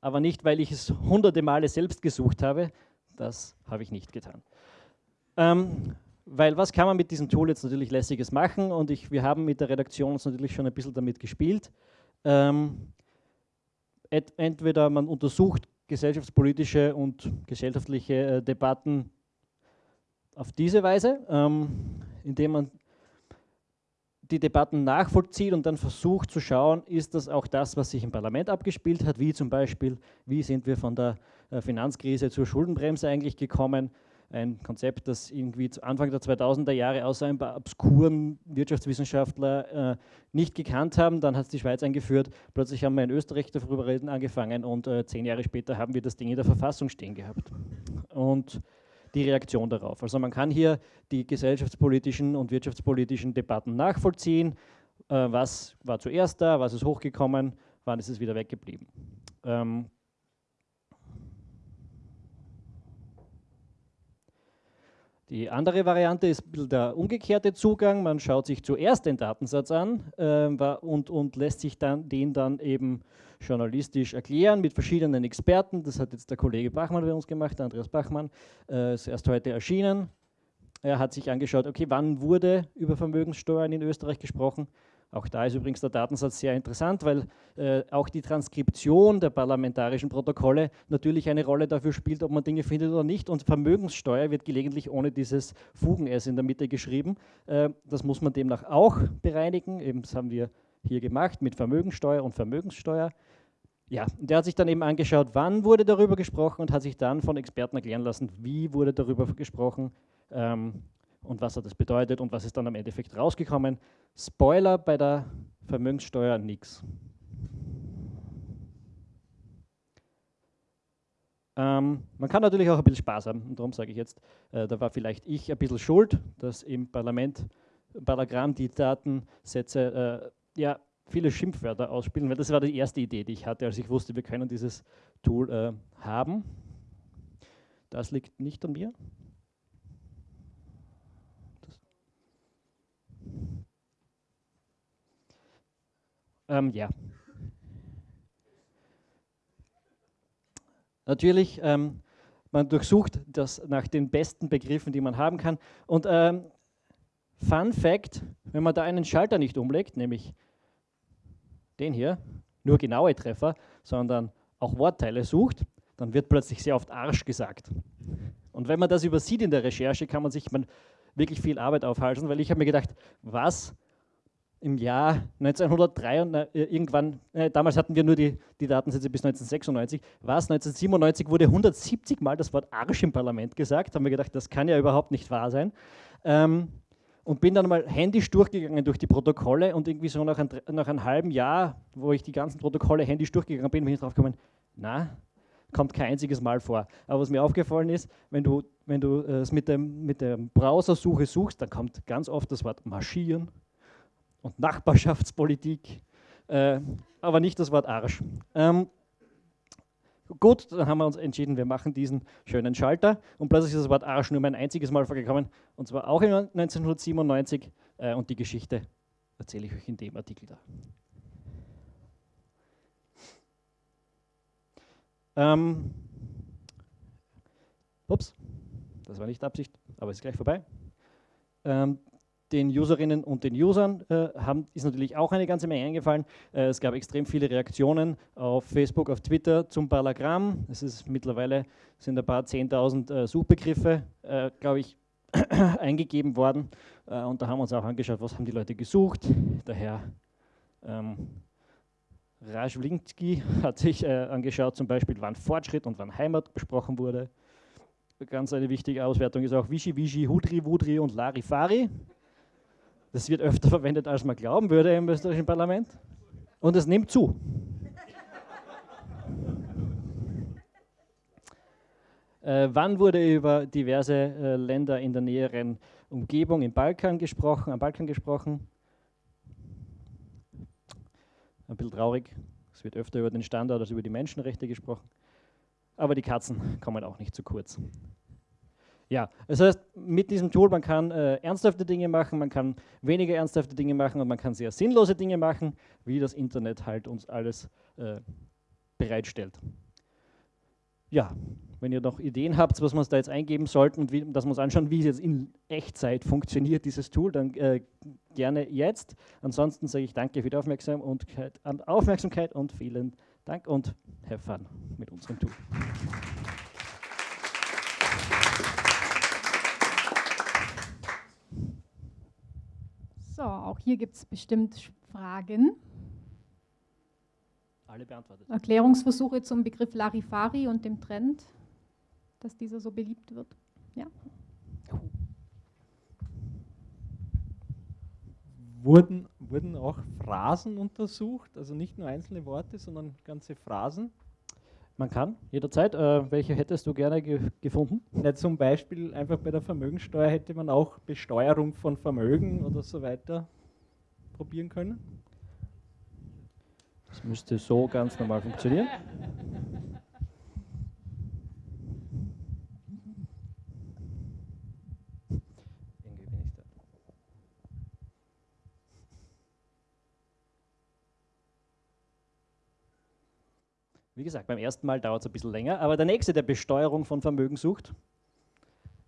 Speaker 6: aber nicht, weil ich es hunderte Male selbst gesucht habe, das habe ich nicht getan. Ähm, weil was kann man mit diesem Tool jetzt natürlich lässiges machen und ich, wir haben mit der Redaktion uns natürlich schon ein bisschen damit gespielt. Ähm, entweder man untersucht gesellschaftspolitische und gesellschaftliche äh, Debatten auf diese Weise, ähm, indem man die Debatten nachvollzieht und dann versucht zu schauen, ist das auch das, was sich im Parlament abgespielt hat, wie zum Beispiel, wie sind wir von der äh, Finanzkrise zur Schuldenbremse eigentlich gekommen, ein Konzept, das irgendwie zu Anfang der 2000er Jahre außer ein paar obskuren Wirtschaftswissenschaftler äh, nicht gekannt haben. Dann hat es die Schweiz eingeführt. Plötzlich haben wir in Österreich darüber reden angefangen und äh, zehn Jahre später haben wir das Ding in der Verfassung stehen gehabt. Und die Reaktion darauf. Also man kann hier die gesellschaftspolitischen und wirtschaftspolitischen Debatten nachvollziehen. Äh, was war zuerst da, was ist hochgekommen, wann ist es wieder weggeblieben. Ähm Die andere Variante ist der umgekehrte Zugang. Man schaut sich zuerst den Datensatz an äh, und, und, lässt sich dann den dann eben journalistisch erklären mit verschiedenen Experten. Das hat jetzt der Kollege Bachmann bei uns gemacht, Andreas Bachmann, äh, ist erst heute erschienen. Er hat sich angeschaut, okay, wann wurde über Vermögenssteuern in Österreich gesprochen auch da ist übrigens der Datensatz sehr interessant, weil äh, auch die Transkription der parlamentarischen Protokolle natürlich eine Rolle dafür spielt, ob man Dinge findet oder nicht. Und Vermögenssteuer wird gelegentlich ohne dieses Fugen-S in der Mitte geschrieben. Äh, das muss man demnach auch bereinigen. Eben, das haben wir hier gemacht mit Vermögenssteuer und Vermögenssteuer. Ja, der hat sich dann eben angeschaut, wann wurde darüber gesprochen und hat sich dann von Experten erklären lassen, wie wurde darüber gesprochen. Ähm, und was hat das bedeutet und was ist dann am Endeffekt rausgekommen. Spoiler bei der Vermögenssteuer nichts. Ähm, man kann natürlich auch ein bisschen Spaß haben und darum sage ich jetzt, äh, da war vielleicht ich ein bisschen schuld, dass im Parlament Paragramm die Datensätze äh, ja, viele Schimpfwörter ausspielen, weil das war die erste Idee, die ich hatte, als ich wusste, wir können dieses Tool äh, haben. Das liegt nicht an mir, Ähm, ja. Natürlich, ähm, man durchsucht das nach den besten Begriffen, die man haben kann. Und ähm, Fun Fact, wenn man da einen Schalter nicht umlegt, nämlich den hier, nur genaue Treffer, sondern auch Wortteile sucht, dann wird plötzlich sehr oft Arsch gesagt. Und wenn man das übersieht in der Recherche, kann man sich man wirklich viel Arbeit aufhalten, weil ich habe mir gedacht, was im Jahr 1903 und äh, irgendwann, äh, damals hatten wir nur die, die Datensätze bis 1996, was 1997 wurde 170 Mal das Wort Arsch im Parlament gesagt, haben wir gedacht, das kann ja überhaupt nicht wahr sein. Ähm, und bin dann mal händisch durchgegangen durch die Protokolle und irgendwie so nach, ein, nach einem halben Jahr, wo ich die ganzen Protokolle händisch durchgegangen bin, bin ich drauf gekommen, na, kommt kein einziges Mal vor. Aber was mir aufgefallen ist, wenn du, wenn du äh, es mit, dem, mit der Browsersuche suchst, dann kommt ganz oft das Wort marschieren, und Nachbarschaftspolitik, äh, aber nicht das Wort Arsch. Ähm, gut, dann haben wir uns entschieden, wir machen diesen schönen Schalter und plötzlich ist das Wort Arsch nur ein einziges Mal vorgekommen und zwar auch 1997 äh, und die Geschichte erzähle ich euch in dem Artikel da. Ähm, ups, das war nicht Absicht, aber ist gleich vorbei. Ähm, den Userinnen und den Usern äh, haben, ist natürlich auch eine ganze Menge eingefallen. Äh, es gab extrem viele Reaktionen auf Facebook, auf Twitter zum Parlagramm. Es ist mittlerweile sind ein paar 10.000 äh, Suchbegriffe, äh, glaube ich, eingegeben worden. Äh, und da haben wir uns auch angeschaut, was haben die Leute gesucht. Der Herr ähm, Rajwlinski hat sich äh, angeschaut, zum Beispiel, wann Fortschritt und wann Heimat besprochen wurde. Ganz eine wichtige Auswertung ist auch Wischi Wischi, Hudri Wudri und Larifari. Das wird öfter verwendet, als man glauben würde im österreichischen Parlament. Und es nimmt zu. Äh, wann wurde über diverse äh, Länder in der näheren Umgebung im Balkan gesprochen, am Balkan gesprochen? Ein bisschen traurig. Es wird öfter über den Standard als über die Menschenrechte gesprochen. Aber die Katzen kommen auch nicht zu kurz. Ja, das heißt, mit diesem Tool, man kann äh, ernsthafte Dinge machen, man kann weniger ernsthafte Dinge machen und man kann sehr sinnlose Dinge machen, wie das Internet halt uns alles äh, bereitstellt. Ja, wenn ihr noch Ideen habt, was wir da jetzt eingeben sollten und wie, dass wir uns anschauen, wie es jetzt in Echtzeit funktioniert, dieses Tool, dann äh, gerne jetzt. Ansonsten sage ich danke für die Aufmerksamkeit, Aufmerksamkeit und vielen Dank und have fun mit unserem Tool.
Speaker 1: So, auch hier gibt es bestimmt Fragen.
Speaker 6: Alle beantwortet.
Speaker 1: Erklärungsversuche zum Begriff Larifari und dem Trend, dass dieser so beliebt wird. Ja.
Speaker 7: Wurden, wurden auch Phrasen untersucht, also nicht nur einzelne Worte, sondern ganze Phrasen?
Speaker 6: Man kann, jederzeit. Äh, welche hättest du gerne ge gefunden?
Speaker 7: Ja, zum Beispiel einfach bei der Vermögensteuer hätte man auch Besteuerung von Vermögen oder so weiter probieren können.
Speaker 6: Das müsste so ganz normal funktionieren. Wie gesagt, beim ersten Mal dauert es ein bisschen länger, aber der nächste, der Besteuerung von Vermögen sucht,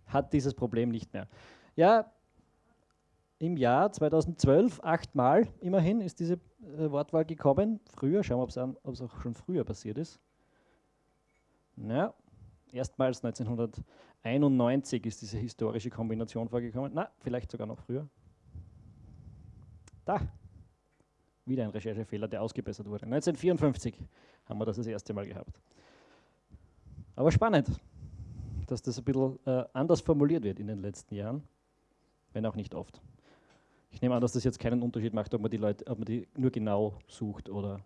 Speaker 6: hat dieses Problem nicht mehr. Ja, im Jahr 2012 achtmal immerhin ist diese äh, Wortwahl gekommen. Früher, schauen wir, ob es auch schon früher passiert ist. Ja, erstmals 1991 ist diese historische Kombination vorgekommen. Na, vielleicht sogar noch früher. Da, wieder ein Recherchefehler, der ausgebessert wurde. 1954 haben wir das das erste Mal gehabt. Aber spannend, dass das ein bisschen äh, anders formuliert wird in den letzten Jahren, wenn auch nicht oft. Ich nehme an, dass das jetzt keinen Unterschied macht, ob man die Leute, ob man die nur genau sucht oder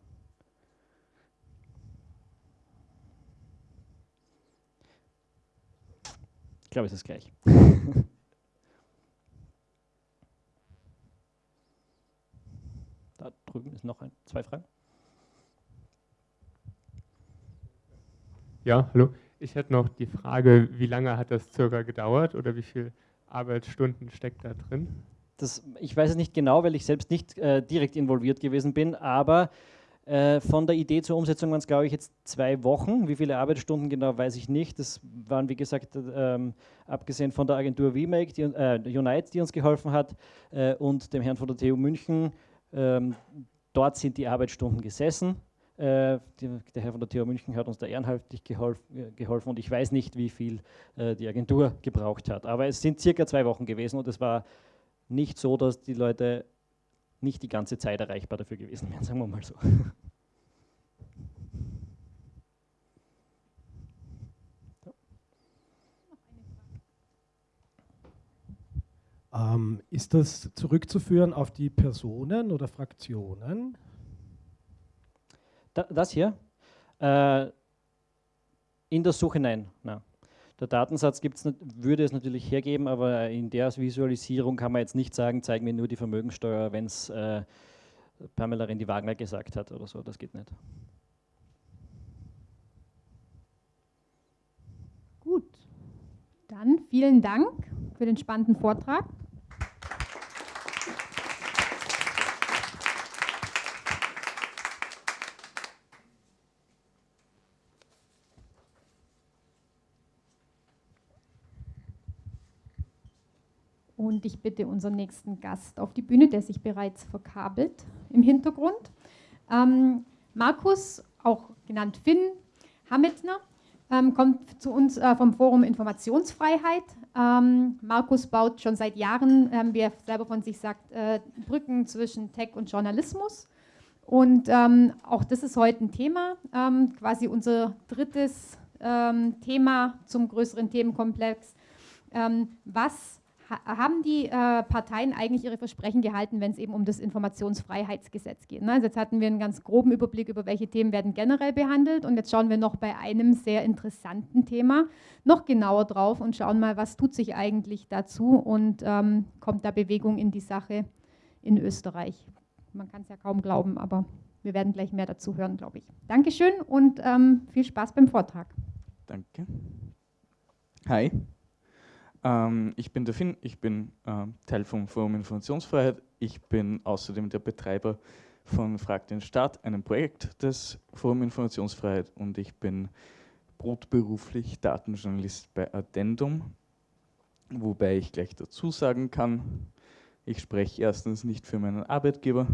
Speaker 6: Ich glaube, es ist gleich. da drüben ist noch ein, zwei Fragen.
Speaker 8: Ja, hallo. Ich hätte noch die Frage, wie lange hat das circa gedauert oder wie viele Arbeitsstunden steckt da drin?
Speaker 6: Das, ich weiß es nicht genau, weil ich selbst nicht äh, direkt involviert gewesen bin, aber äh, von der Idee zur Umsetzung waren es, glaube ich, jetzt zwei Wochen. Wie viele Arbeitsstunden genau, weiß ich nicht. Das waren, wie gesagt, ähm, abgesehen von der Agentur VMake, die, äh, Unite, die uns geholfen hat, äh, und dem Herrn von der TU München. Ähm, dort sind die Arbeitsstunden gesessen. Äh, die, der Herr von der TU München hat uns da ehrenhaltig geholf, äh, geholfen und ich weiß nicht, wie viel äh, die Agentur gebraucht hat. Aber es sind circa zwei Wochen gewesen und es war nicht so, dass die Leute nicht die ganze Zeit erreichbar dafür gewesen wären, sagen wir mal so.
Speaker 9: Ähm, ist das zurückzuführen auf die Personen oder Fraktionen?
Speaker 6: Da, das hier? Äh, in der Suche nein. nein. Der Datensatz gibt's, würde es natürlich hergeben, aber in der Visualisierung kann man jetzt nicht sagen, zeig mir nur die Vermögensteuer, wenn es äh, Pamela Rendi-Wagner gesagt hat oder so. Das geht nicht.
Speaker 1: Gut, dann vielen Dank für den spannenden Vortrag. Und ich bitte unseren nächsten Gast auf die Bühne, der sich bereits verkabelt im Hintergrund. Ähm, Markus, auch genannt Finn Hametner, ähm, kommt zu uns äh, vom Forum Informationsfreiheit. Ähm, Markus baut schon seit Jahren, ähm, wie er selber von sich sagt, äh, Brücken zwischen Tech und Journalismus. Und ähm, auch das ist heute ein Thema, ähm, quasi unser drittes Thema zum größeren Themenkomplex. was haben die äh, Parteien eigentlich ihre Versprechen gehalten, wenn es eben um das Informationsfreiheitsgesetz geht? Ne? Also jetzt hatten wir einen ganz groben Überblick über welche Themen werden generell behandelt und jetzt schauen wir noch bei einem sehr interessanten Thema noch genauer drauf und schauen mal, was tut sich eigentlich dazu und ähm, kommt da Bewegung in die Sache in Österreich. Man kann es ja kaum glauben, aber wir werden gleich mehr dazu hören, glaube ich. Dankeschön und ähm, viel Spaß beim Vortrag.
Speaker 10: Danke. Hi. Ähm, ich bin der Finn, ich bin ähm, Teil vom Forum Informationsfreiheit. Ich bin außerdem der Betreiber von Frag den Staat, einem Projekt des Forum Informationsfreiheit und ich bin brotberuflich Datenjournalist bei Addendum, wobei ich gleich dazu sagen kann, ich spreche erstens nicht für meinen Arbeitgeber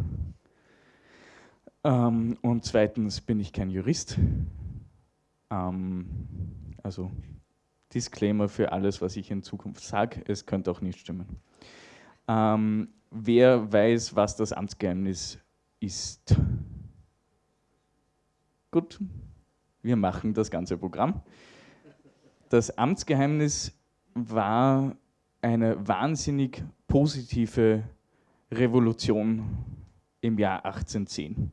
Speaker 10: ähm, und zweitens bin ich kein Jurist. Ähm, also Disclaimer für alles, was ich in Zukunft sage. Es könnte auch nicht stimmen. Ähm, wer weiß, was das Amtsgeheimnis ist? Gut, wir machen das ganze Programm. Das Amtsgeheimnis war eine wahnsinnig positive Revolution im Jahr 1810.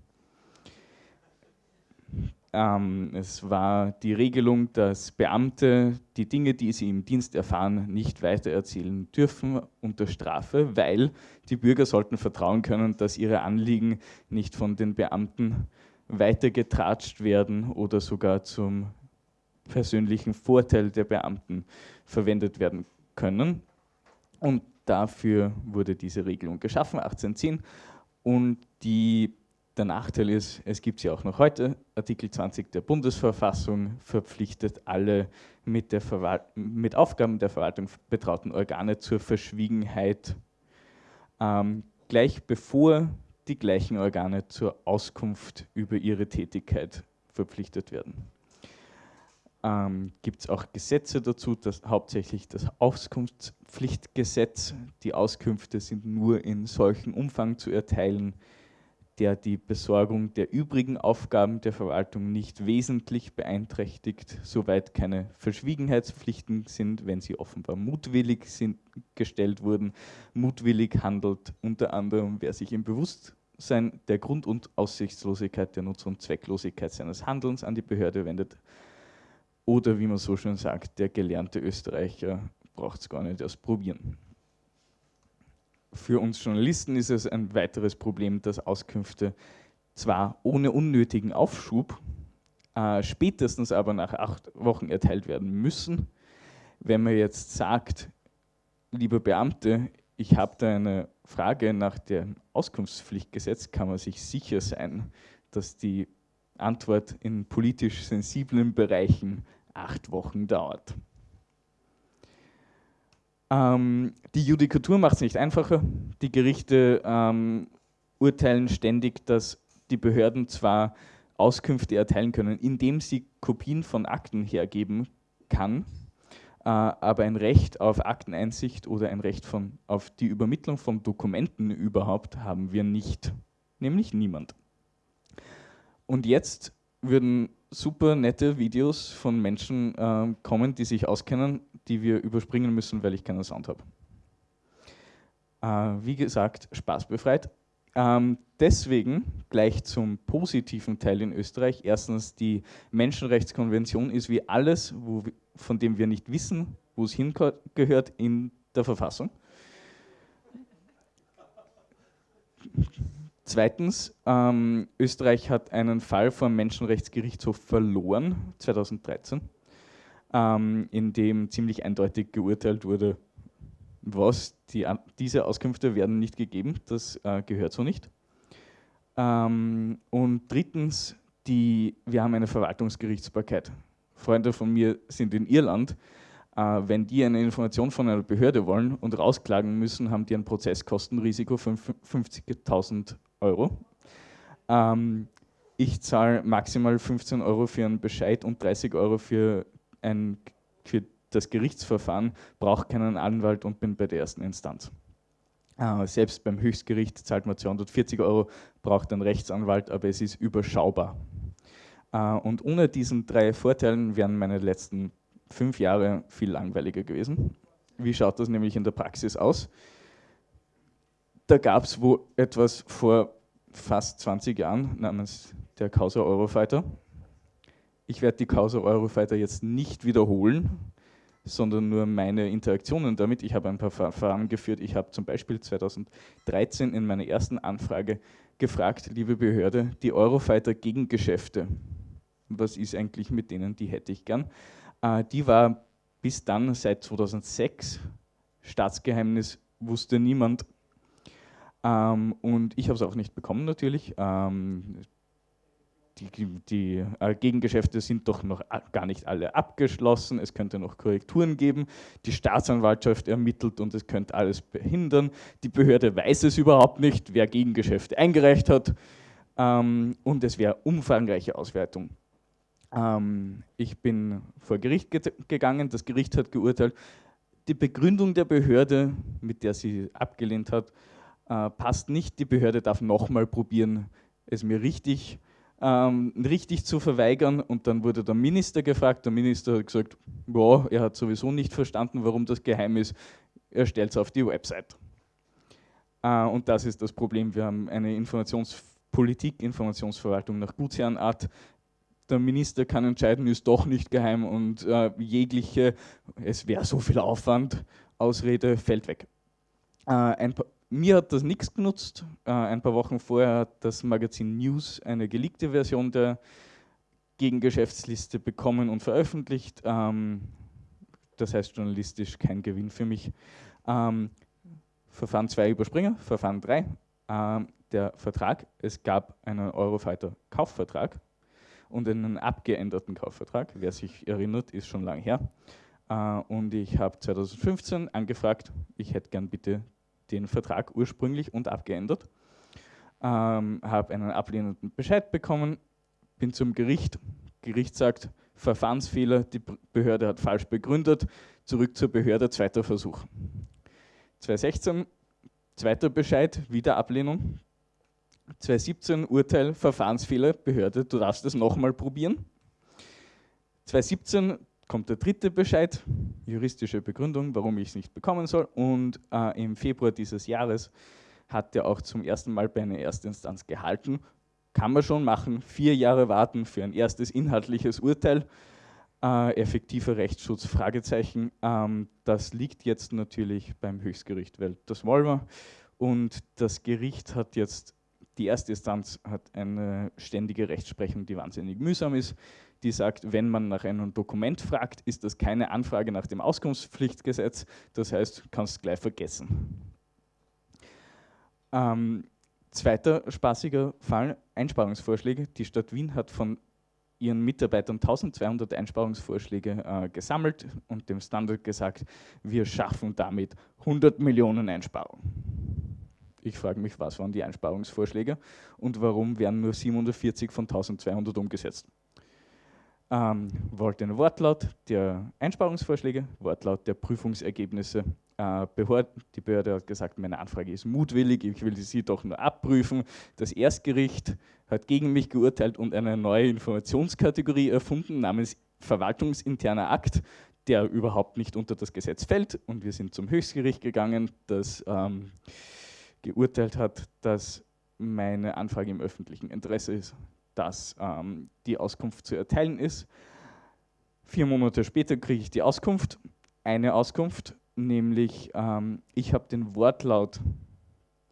Speaker 10: Ähm, es war die Regelung, dass Beamte die Dinge, die sie im Dienst erfahren, nicht weitererzählen dürfen unter Strafe, weil die Bürger sollten vertrauen können, dass ihre Anliegen nicht von den Beamten weitergetratscht werden oder sogar zum persönlichen Vorteil der Beamten verwendet werden können. Und dafür wurde diese Regelung geschaffen, 1810. Und die der Nachteil ist, es gibt sie auch noch heute, Artikel 20 der Bundesverfassung verpflichtet alle mit, mit Aufgaben der Verwaltung betrauten Organe zur Verschwiegenheit, ähm, gleich bevor die gleichen Organe zur Auskunft über ihre Tätigkeit verpflichtet werden. Ähm, gibt es auch Gesetze dazu, dass hauptsächlich das Auskunftspflichtgesetz, die Auskünfte sind nur in solchem Umfang zu erteilen, der die Besorgung der übrigen Aufgaben der Verwaltung nicht wesentlich beeinträchtigt, soweit keine Verschwiegenheitspflichten sind, wenn sie offenbar mutwillig sind, gestellt wurden. Mutwillig handelt unter anderem, wer sich im Bewusstsein der Grund- und Aussichtslosigkeit, der Nutz- und Zwecklosigkeit seines Handelns an die Behörde wendet. Oder wie man so schön sagt, der gelernte Österreicher braucht es gar nicht erst probieren. Für uns Journalisten ist es ein weiteres Problem, dass Auskünfte zwar ohne unnötigen Aufschub, äh, spätestens aber nach acht Wochen erteilt werden müssen. Wenn man jetzt sagt, lieber Beamte, ich habe da eine Frage nach dem Auskunftspflichtgesetz, kann man sich sicher sein, dass die Antwort in politisch sensiblen Bereichen acht Wochen dauert. Ähm, die Judikatur macht es nicht einfacher. Die Gerichte ähm, urteilen ständig, dass die Behörden zwar Auskünfte erteilen können, indem sie Kopien von Akten hergeben kann, äh, aber ein Recht auf Akteneinsicht oder ein Recht von, auf die Übermittlung von Dokumenten überhaupt haben wir nicht, nämlich niemand. Und jetzt würden super nette Videos von Menschen äh, kommen, die sich auskennen, die wir überspringen müssen, weil ich keinen Sound habe. Äh, wie gesagt, spaßbefreit. Ähm, deswegen gleich zum positiven Teil in Österreich. Erstens, die Menschenrechtskonvention ist wie alles, wo, von dem wir nicht wissen, wo es hingehört, in der Verfassung. Zweitens, ähm, Österreich hat einen Fall vom Menschenrechtsgerichtshof verloren, 2013, ähm, in dem ziemlich eindeutig geurteilt wurde, was, die, diese Auskünfte werden nicht gegeben, das äh, gehört so nicht. Ähm, und drittens, die, wir haben eine Verwaltungsgerichtsbarkeit. Freunde von mir sind in Irland. Äh, wenn die eine Information von einer Behörde wollen und rausklagen müssen, haben die ein Prozesskostenrisiko von 50.000 Euro. Ähm, ich zahle maximal 15 Euro für einen Bescheid und 30 Euro für, ein, für das Gerichtsverfahren, brauche keinen Anwalt und bin bei der ersten Instanz. Äh, selbst beim Höchstgericht zahlt man 240 Euro, braucht einen Rechtsanwalt, aber es ist überschaubar. Äh, und ohne diesen drei Vorteilen wären meine letzten fünf Jahre viel langweiliger gewesen. Wie schaut das nämlich in der Praxis aus? Da gab es wo etwas vor fast 20 Jahren namens der Causa Eurofighter. Ich werde die Causa Eurofighter jetzt nicht wiederholen, sondern nur meine Interaktionen damit. Ich habe ein paar Verfahren geführt. Ich habe zum Beispiel 2013 in meiner ersten Anfrage gefragt, liebe Behörde, die Eurofighter Gegengeschäfte, was ist eigentlich mit denen, die hätte ich gern. Äh, die war bis dann seit 2006 Staatsgeheimnis, wusste niemand. Ähm, und ich habe es auch nicht bekommen natürlich. Ähm, die, die äh, Gegengeschäfte sind doch noch gar nicht alle abgeschlossen, es könnte noch Korrekturen geben, die Staatsanwaltschaft ermittelt und es könnte alles behindern, die Behörde weiß es überhaupt nicht, wer Gegengeschäfte eingereicht hat. Ähm, und es wäre umfangreiche Auswertung. Ähm, ich bin vor Gericht ge gegangen, das Gericht hat geurteilt, die Begründung der Behörde, mit der sie abgelehnt hat, äh, passt nicht, die Behörde darf nochmal probieren, es mir richtig ähm, richtig zu verweigern. Und dann wurde der Minister gefragt. Der Minister hat gesagt, ja, er hat sowieso nicht verstanden, warum das geheim ist. Er stellt es auf die Website. Äh, und das ist das Problem. Wir haben eine Informationspolitik, Informationsverwaltung nach Gutsherrenart. Der Minister kann entscheiden, ist doch nicht geheim und äh, jegliche, es wäre so viel Aufwand, Ausrede fällt weg. Äh, ein mir hat das nichts genutzt. Äh, ein paar Wochen vorher hat das Magazin News eine geleakte Version der Gegengeschäftsliste bekommen und veröffentlicht. Ähm, das heißt journalistisch kein Gewinn für mich. Ähm, Verfahren 2 überspringen, Verfahren 3. Ähm, der Vertrag, es gab einen Eurofighter Kaufvertrag und einen abgeänderten Kaufvertrag. Wer sich erinnert, ist schon lange her. Äh, und ich habe 2015 angefragt, ich hätte gern bitte den Vertrag ursprünglich und abgeändert, ähm, habe einen ablehnenden Bescheid bekommen, bin zum Gericht, Gericht sagt, Verfahrensfehler, die Behörde hat falsch begründet, zurück zur Behörde, zweiter Versuch. 2016, zweiter Bescheid, wieder Ablehnung. 2017 Urteil, Verfahrensfehler, Behörde, du darfst es nochmal probieren. 2017 kommt der dritte Bescheid, juristische Begründung, warum ich es nicht bekommen soll. Und äh, im Februar dieses Jahres hat er auch zum ersten Mal bei einer Erstinstanz gehalten. Kann man schon machen, vier Jahre warten für ein erstes inhaltliches Urteil. Äh, effektiver Rechtsschutz, Fragezeichen. Ähm, das liegt jetzt natürlich beim Höchstgericht, weil das wollen wir. Und das Gericht hat jetzt, die erste Instanz hat eine ständige Rechtsprechung, die wahnsinnig mühsam ist die sagt, wenn man nach einem Dokument fragt, ist das keine Anfrage nach dem Auskunftspflichtgesetz, das heißt, kannst gleich vergessen. Ähm, zweiter spaßiger Fall, Einsparungsvorschläge. Die Stadt Wien hat von ihren Mitarbeitern 1200 Einsparungsvorschläge äh, gesammelt und dem Standard gesagt, wir schaffen damit 100 Millionen Einsparungen. Ich frage mich, was waren die Einsparungsvorschläge und warum werden nur 740 von 1200 umgesetzt? Ähm, wollte einen Wortlaut der Einsparungsvorschläge, Wortlaut der Prüfungsergebnisse. Äh, Behörde, die Behörde hat gesagt, meine Anfrage ist mutwillig, ich will sie doch nur abprüfen. Das Erstgericht hat gegen mich geurteilt und eine neue Informationskategorie erfunden namens verwaltungsinterner Akt, der überhaupt nicht unter das Gesetz fällt. Und wir sind zum Höchstgericht gegangen, das ähm, geurteilt hat, dass meine Anfrage im öffentlichen Interesse ist dass ähm, die Auskunft zu erteilen ist. Vier Monate später kriege ich die Auskunft, eine Auskunft, nämlich ähm, ich habe den Wortlaut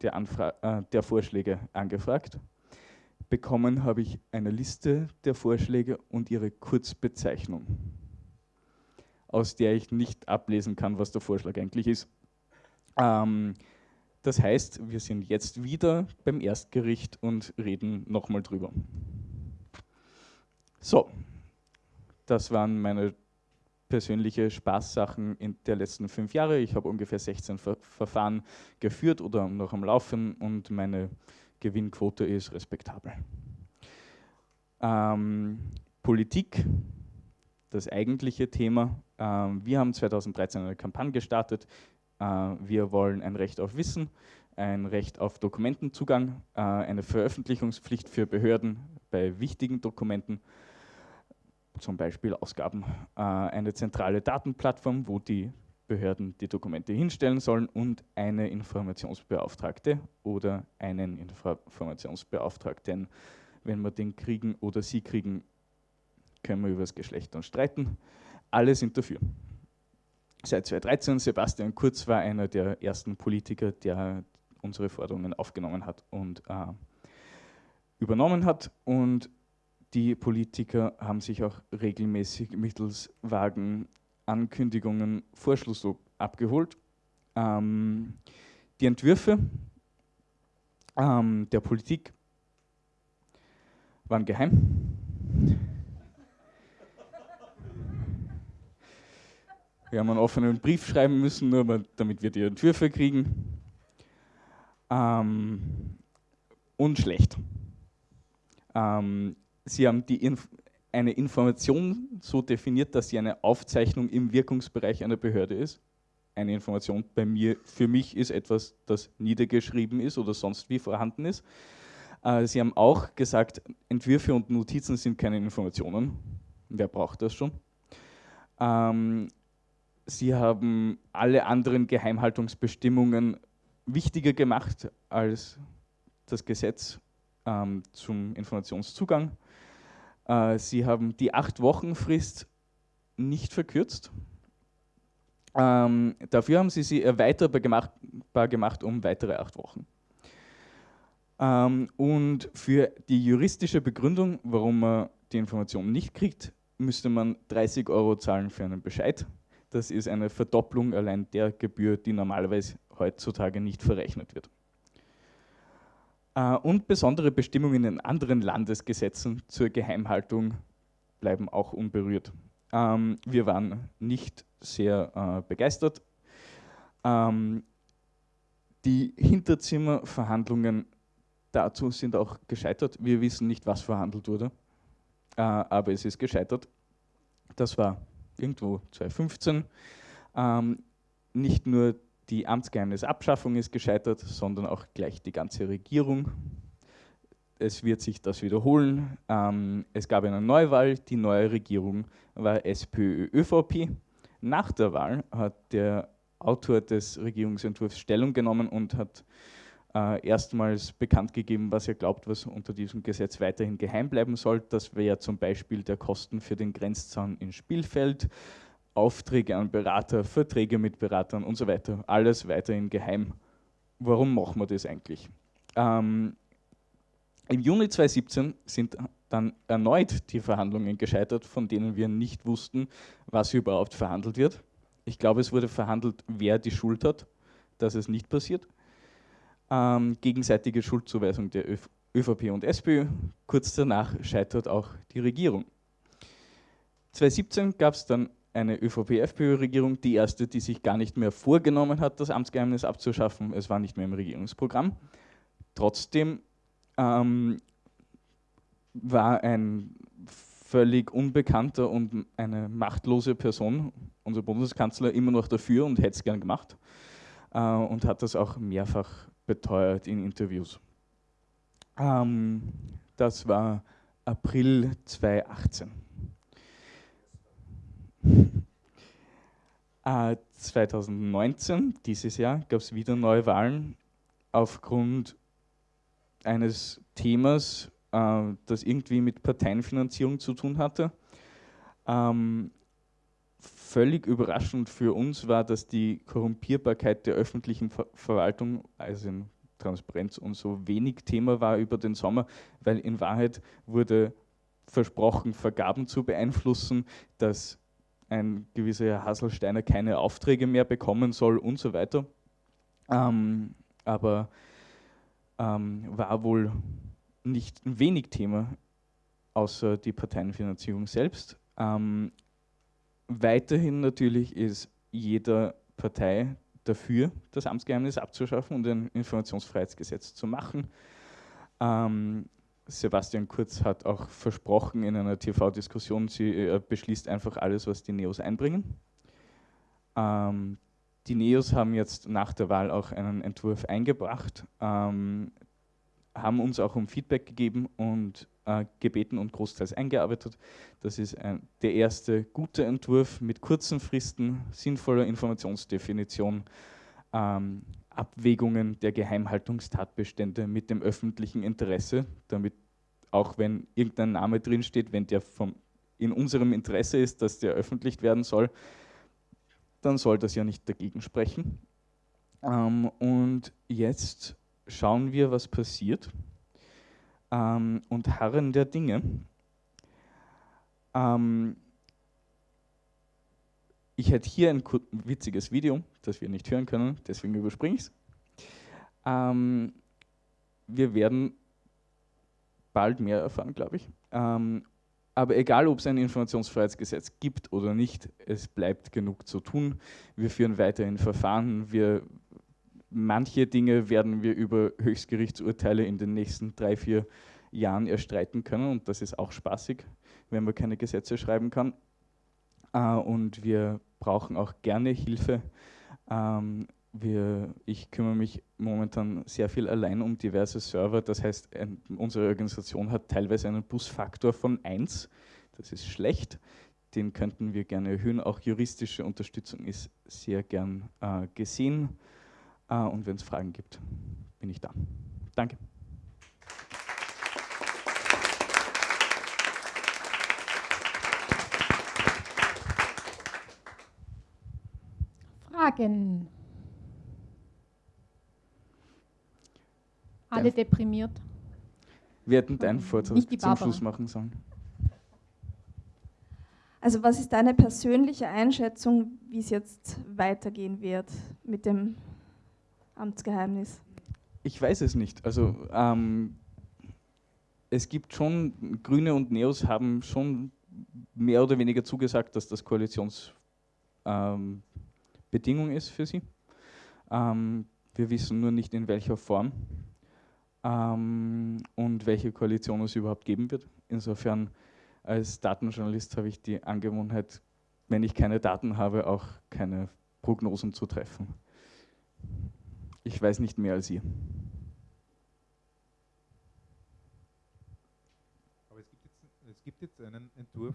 Speaker 10: der, Anfra äh, der Vorschläge angefragt. Bekommen habe ich eine Liste der Vorschläge und ihre Kurzbezeichnung, aus der ich nicht ablesen kann, was der Vorschlag eigentlich ist. Ähm, das heißt, wir sind jetzt wieder beim Erstgericht und reden nochmal drüber. So, das waren meine persönliche Spaßsachen in der letzten fünf Jahre. Ich habe ungefähr 16 Ver Verfahren geführt oder noch am Laufen und meine Gewinnquote ist respektabel. Ähm, Politik, das eigentliche Thema. Ähm, wir haben 2013 eine Kampagne gestartet. Äh, wir wollen ein Recht auf Wissen, ein Recht auf Dokumentenzugang, äh, eine Veröffentlichungspflicht für Behörden bei wichtigen Dokumenten zum Beispiel Ausgaben, äh, eine zentrale Datenplattform, wo die Behörden die Dokumente hinstellen sollen und eine Informationsbeauftragte oder einen Informationsbeauftragten. Wenn wir den kriegen oder sie kriegen, können wir über das Geschlecht dann streiten. Alle sind dafür. Seit 2013, Sebastian Kurz war einer der ersten Politiker, der unsere Forderungen aufgenommen hat und äh, übernommen hat. Und die Politiker haben sich auch regelmäßig mittels vagen Ankündigungen Vorschluss abgeholt. Ähm, die Entwürfe ähm, der Politik waren geheim. Wir haben einen offenen Brief schreiben müssen, nur damit wir die Entwürfe kriegen. Ähm, und schlecht. Ähm, sie haben die Inf eine Information so definiert, dass sie eine Aufzeichnung im Wirkungsbereich einer Behörde ist. Eine Information bei mir, für mich ist etwas, das niedergeschrieben ist oder sonst wie vorhanden ist. Äh, sie haben auch gesagt, Entwürfe und Notizen sind keine Informationen. Wer braucht das schon? Ähm, sie haben alle anderen Geheimhaltungsbestimmungen wichtiger gemacht als das Gesetz ähm, zum Informationszugang. Äh, sie haben die acht Wochen Frist nicht verkürzt. Ähm, dafür haben sie sie erweiterbar gemacht, gemacht um weitere acht Wochen. Ähm, und für die juristische Begründung, warum man die Information nicht kriegt, müsste man 30 Euro zahlen für einen Bescheid. Das ist eine Verdopplung allein der Gebühr, die normalerweise heutzutage nicht verrechnet wird. Äh, und besondere Bestimmungen in anderen Landesgesetzen zur Geheimhaltung bleiben auch unberührt. Ähm, wir waren nicht sehr äh, begeistert. Ähm, die Hinterzimmerverhandlungen dazu sind auch gescheitert. Wir wissen nicht, was verhandelt wurde, äh, aber es ist gescheitert. Das war irgendwo 2015. Ähm, nicht nur die Amtsgeheimnisabschaffung ist gescheitert, sondern auch gleich die ganze Regierung. Es wird sich das wiederholen. Ähm, es gab eine Neuwahl, die neue Regierung war SPÖ-ÖVP. Nach der Wahl hat der Autor des Regierungsentwurfs Stellung genommen und hat äh, erstmals bekannt gegeben, was er glaubt, was unter diesem Gesetz weiterhin geheim bleiben soll. Das wäre zum Beispiel der Kosten für den Grenzzaun in Spielfeld, Aufträge an Berater, Verträge mit Beratern und so weiter. Alles weiterhin geheim. Warum machen wir das eigentlich? Ähm, Im Juni 2017 sind dann erneut die Verhandlungen gescheitert, von denen wir nicht wussten, was überhaupt verhandelt wird. Ich glaube, es wurde verhandelt, wer die Schuld hat, dass es nicht passiert. Ähm, gegenseitige Schuldzuweisung der Öf ÖVP und SPÖ. Kurz danach scheitert auch die Regierung. 2017 gab es dann eine ÖVP-FPÖ-Regierung, die erste, die sich gar nicht mehr vorgenommen hat, das Amtsgeheimnis abzuschaffen. Es war nicht mehr im Regierungsprogramm. Trotzdem ähm, war ein völlig unbekannter und eine machtlose Person, unser Bundeskanzler, immer noch dafür und hätte es gern gemacht äh, und hat das auch mehrfach beteuert in Interviews. Ähm, das war April 2018. 2019, äh, dieses Jahr, gab es wieder Neuwahlen aufgrund eines Themas, äh, das irgendwie mit Parteienfinanzierung zu tun hatte. Ähm, völlig überraschend für uns war, dass die Korrumpierbarkeit der öffentlichen Ver Verwaltung, also in Transparenz und so wenig Thema war über den Sommer, weil in Wahrheit wurde versprochen, Vergaben zu beeinflussen, dass ein gewisser Herr Hasselsteiner keine Aufträge mehr bekommen soll und so weiter. Ähm, aber ähm, war wohl nicht wenig Thema, außer die Parteienfinanzierung selbst. Ähm, weiterhin natürlich ist jeder Partei dafür, das Amtsgeheimnis abzuschaffen und ein Informationsfreiheitsgesetz zu machen. Ähm, Sebastian Kurz hat auch versprochen in einer TV-Diskussion, sie äh, beschließt einfach alles, was die Neos einbringen. Ähm, die Neos haben jetzt nach der Wahl auch einen Entwurf eingebracht, ähm, haben uns auch um Feedback gegeben und äh, gebeten und großteils eingearbeitet. Das ist ein, der erste gute Entwurf mit kurzen Fristen, sinnvoller Informationsdefinition, ähm, Abwägungen der Geheimhaltungstatbestände mit dem öffentlichen Interesse, damit auch wenn irgendein Name drinsteht, wenn der vom, in unserem Interesse ist, dass der öffentlich werden soll, dann soll das ja nicht dagegen sprechen. Ähm, und jetzt schauen wir, was passiert ähm, und harren der Dinge. Ähm, ich hätte hier ein witziges Video, das wir nicht hören können, deswegen überspringe ich es. Ähm, wir werden bald mehr erfahren, glaube ich. Ähm, aber egal, ob es ein Informationsfreiheitsgesetz gibt oder nicht, es bleibt genug zu tun. Wir führen weiterhin Verfahren. Wir, manche Dinge werden wir über Höchstgerichtsurteile in den nächsten drei, vier Jahren erstreiten können und das ist auch spaßig, wenn man keine Gesetze schreiben kann. Äh, und wir brauchen auch gerne Hilfe. Ähm, wir, ich kümmere mich momentan sehr viel allein um diverse Server. Das heißt, ein, unsere Organisation hat teilweise einen Busfaktor von 1. Das ist schlecht. Den könnten wir gerne erhöhen. Auch juristische Unterstützung ist sehr gern äh, gesehen. Äh, und wenn es Fragen gibt, bin ich da. Danke.
Speaker 1: Fragen? Alle deprimiert.
Speaker 10: Wir hätten deinen Vortrag zum
Speaker 1: Barbara.
Speaker 10: Schluss machen sollen.
Speaker 4: Also was ist deine persönliche Einschätzung, wie es jetzt weitergehen wird mit dem Amtsgeheimnis?
Speaker 10: Ich weiß es nicht. Also ähm, es gibt schon, Grüne und Neos haben schon mehr oder weniger zugesagt, dass das Koalitionsbedingung ähm, ist für sie. Ähm, wir wissen nur nicht in welcher Form ähm, und welche Koalition es überhaupt geben wird. Insofern als Datenjournalist habe ich die Angewohnheit, wenn ich keine Daten habe, auch keine Prognosen zu treffen. Ich weiß nicht mehr als ihr.
Speaker 11: Aber es gibt jetzt, es gibt jetzt einen Entwurf.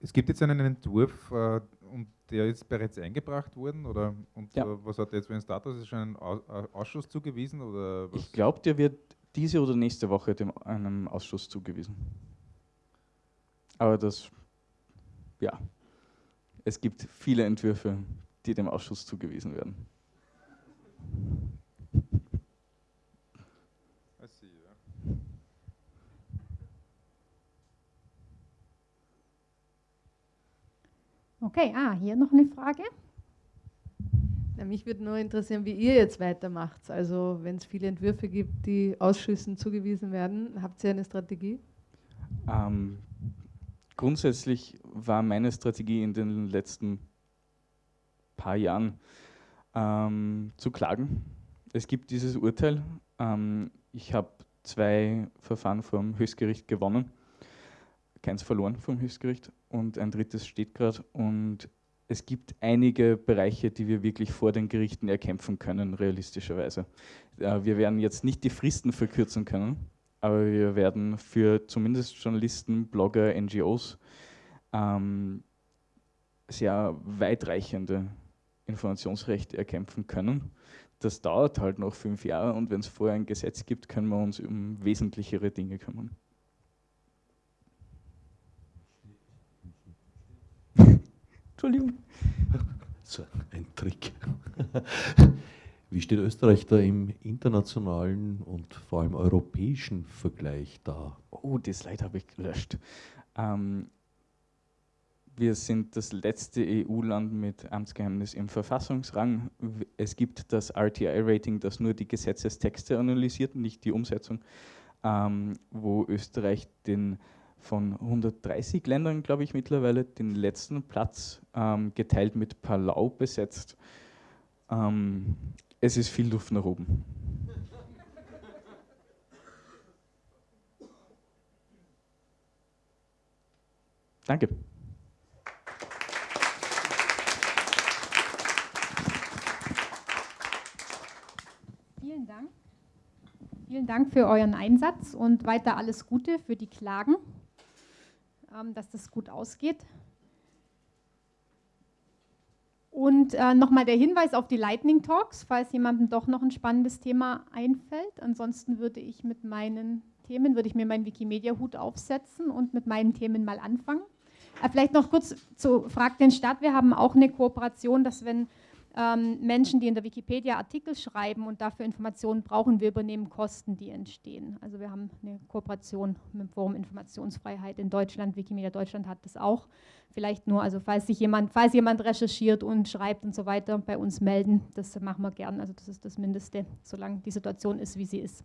Speaker 11: Es gibt jetzt einen Entwurf äh, und der ist bereits eingebracht worden oder und
Speaker 10: Ja.
Speaker 11: äh, was hat der jetzt für einen Status? Ist schon ein äh, Ausschuss zugewiesen oder was?
Speaker 10: Ich glaube, der wird diese oder nächste Woche dem, einem Ausschuss zugewiesen. Aber das, ja, es gibt viele Entwürfe, die dem Ausschuss zugewiesen werden.
Speaker 1: Okay, ah, hier noch eine Frage.
Speaker 12: Ja, mich würde nur interessieren, wie ihr jetzt weitermacht. Also wenn es viele Entwürfe gibt, die Ausschüssen zugewiesen werden, habt ihr eine Strategie?
Speaker 10: Ähm, grundsätzlich war meine Strategie in den letzten paar Jahren ähm, zu klagen. Es gibt dieses Urteil. Ähm, ich habe zwei Verfahren vom Höchstgericht gewonnen, keins verloren vom Höchstgericht und ein drittes steht gerade. Und es gibt einige Bereiche, die wir wirklich vor den Gerichten erkämpfen können, realistischerweise. Äh, wir werden jetzt nicht die Fristen verkürzen können, aber wir werden für zumindest Journalisten, Blogger, NGOs ähm, sehr weitreichende Informationsrechte erkämpfen können. Das dauert halt noch fünf Jahre und wenn es vorher ein Gesetz gibt, können wir uns um wesentlichere Dinge kümmern.
Speaker 13: Entschuldigung. So ein Trick. Wie steht Österreich da im internationalen und vor allem europäischen Vergleich da?
Speaker 10: Oh, das Slide habe ich gelöscht. Ähm, wir sind das letzte EU-Land mit Amtsgeheimnis im Verfassungsrang. Es gibt das RTI-Rating, das nur die Gesetzestexte analysiert, nicht die Umsetzung, ähm, wo Österreich den von 130 Ländern, glaube ich, mittlerweile den letzten Platz ähm, geteilt mit Palau besetzt. Ähm, es ist viel Luft nach oben. Danke.
Speaker 1: Vielen Dank. Vielen Dank für euren Einsatz und weiter alles Gute für die Klagen, dass das gut ausgeht. Und äh, nochmal der Hinweis auf die Lightning Talks, falls jemandem doch noch ein spannendes Thema einfällt. Ansonsten würde ich mit meinen Themen, würde ich mir meinen Wikimedia-Hut aufsetzen und mit meinen Themen mal anfangen. Äh, vielleicht noch kurz zu Frag den Stadt. Wir haben auch eine Kooperation, dass wenn ähm, Menschen, die in der Wikipedia Artikel schreiben und dafür Informationen brauchen, wir übernehmen Kosten, die entstehen. Also wir haben eine Kooperation mit dem Forum Informationsfreiheit in Deutschland. Wikimedia Deutschland hat das auch. Vielleicht nur, also falls sich jemand, falls jemand recherchiert und schreibt und so weiter, bei uns melden. Das machen wir gern. Also das ist das Mindeste, solange die Situation ist, wie sie ist.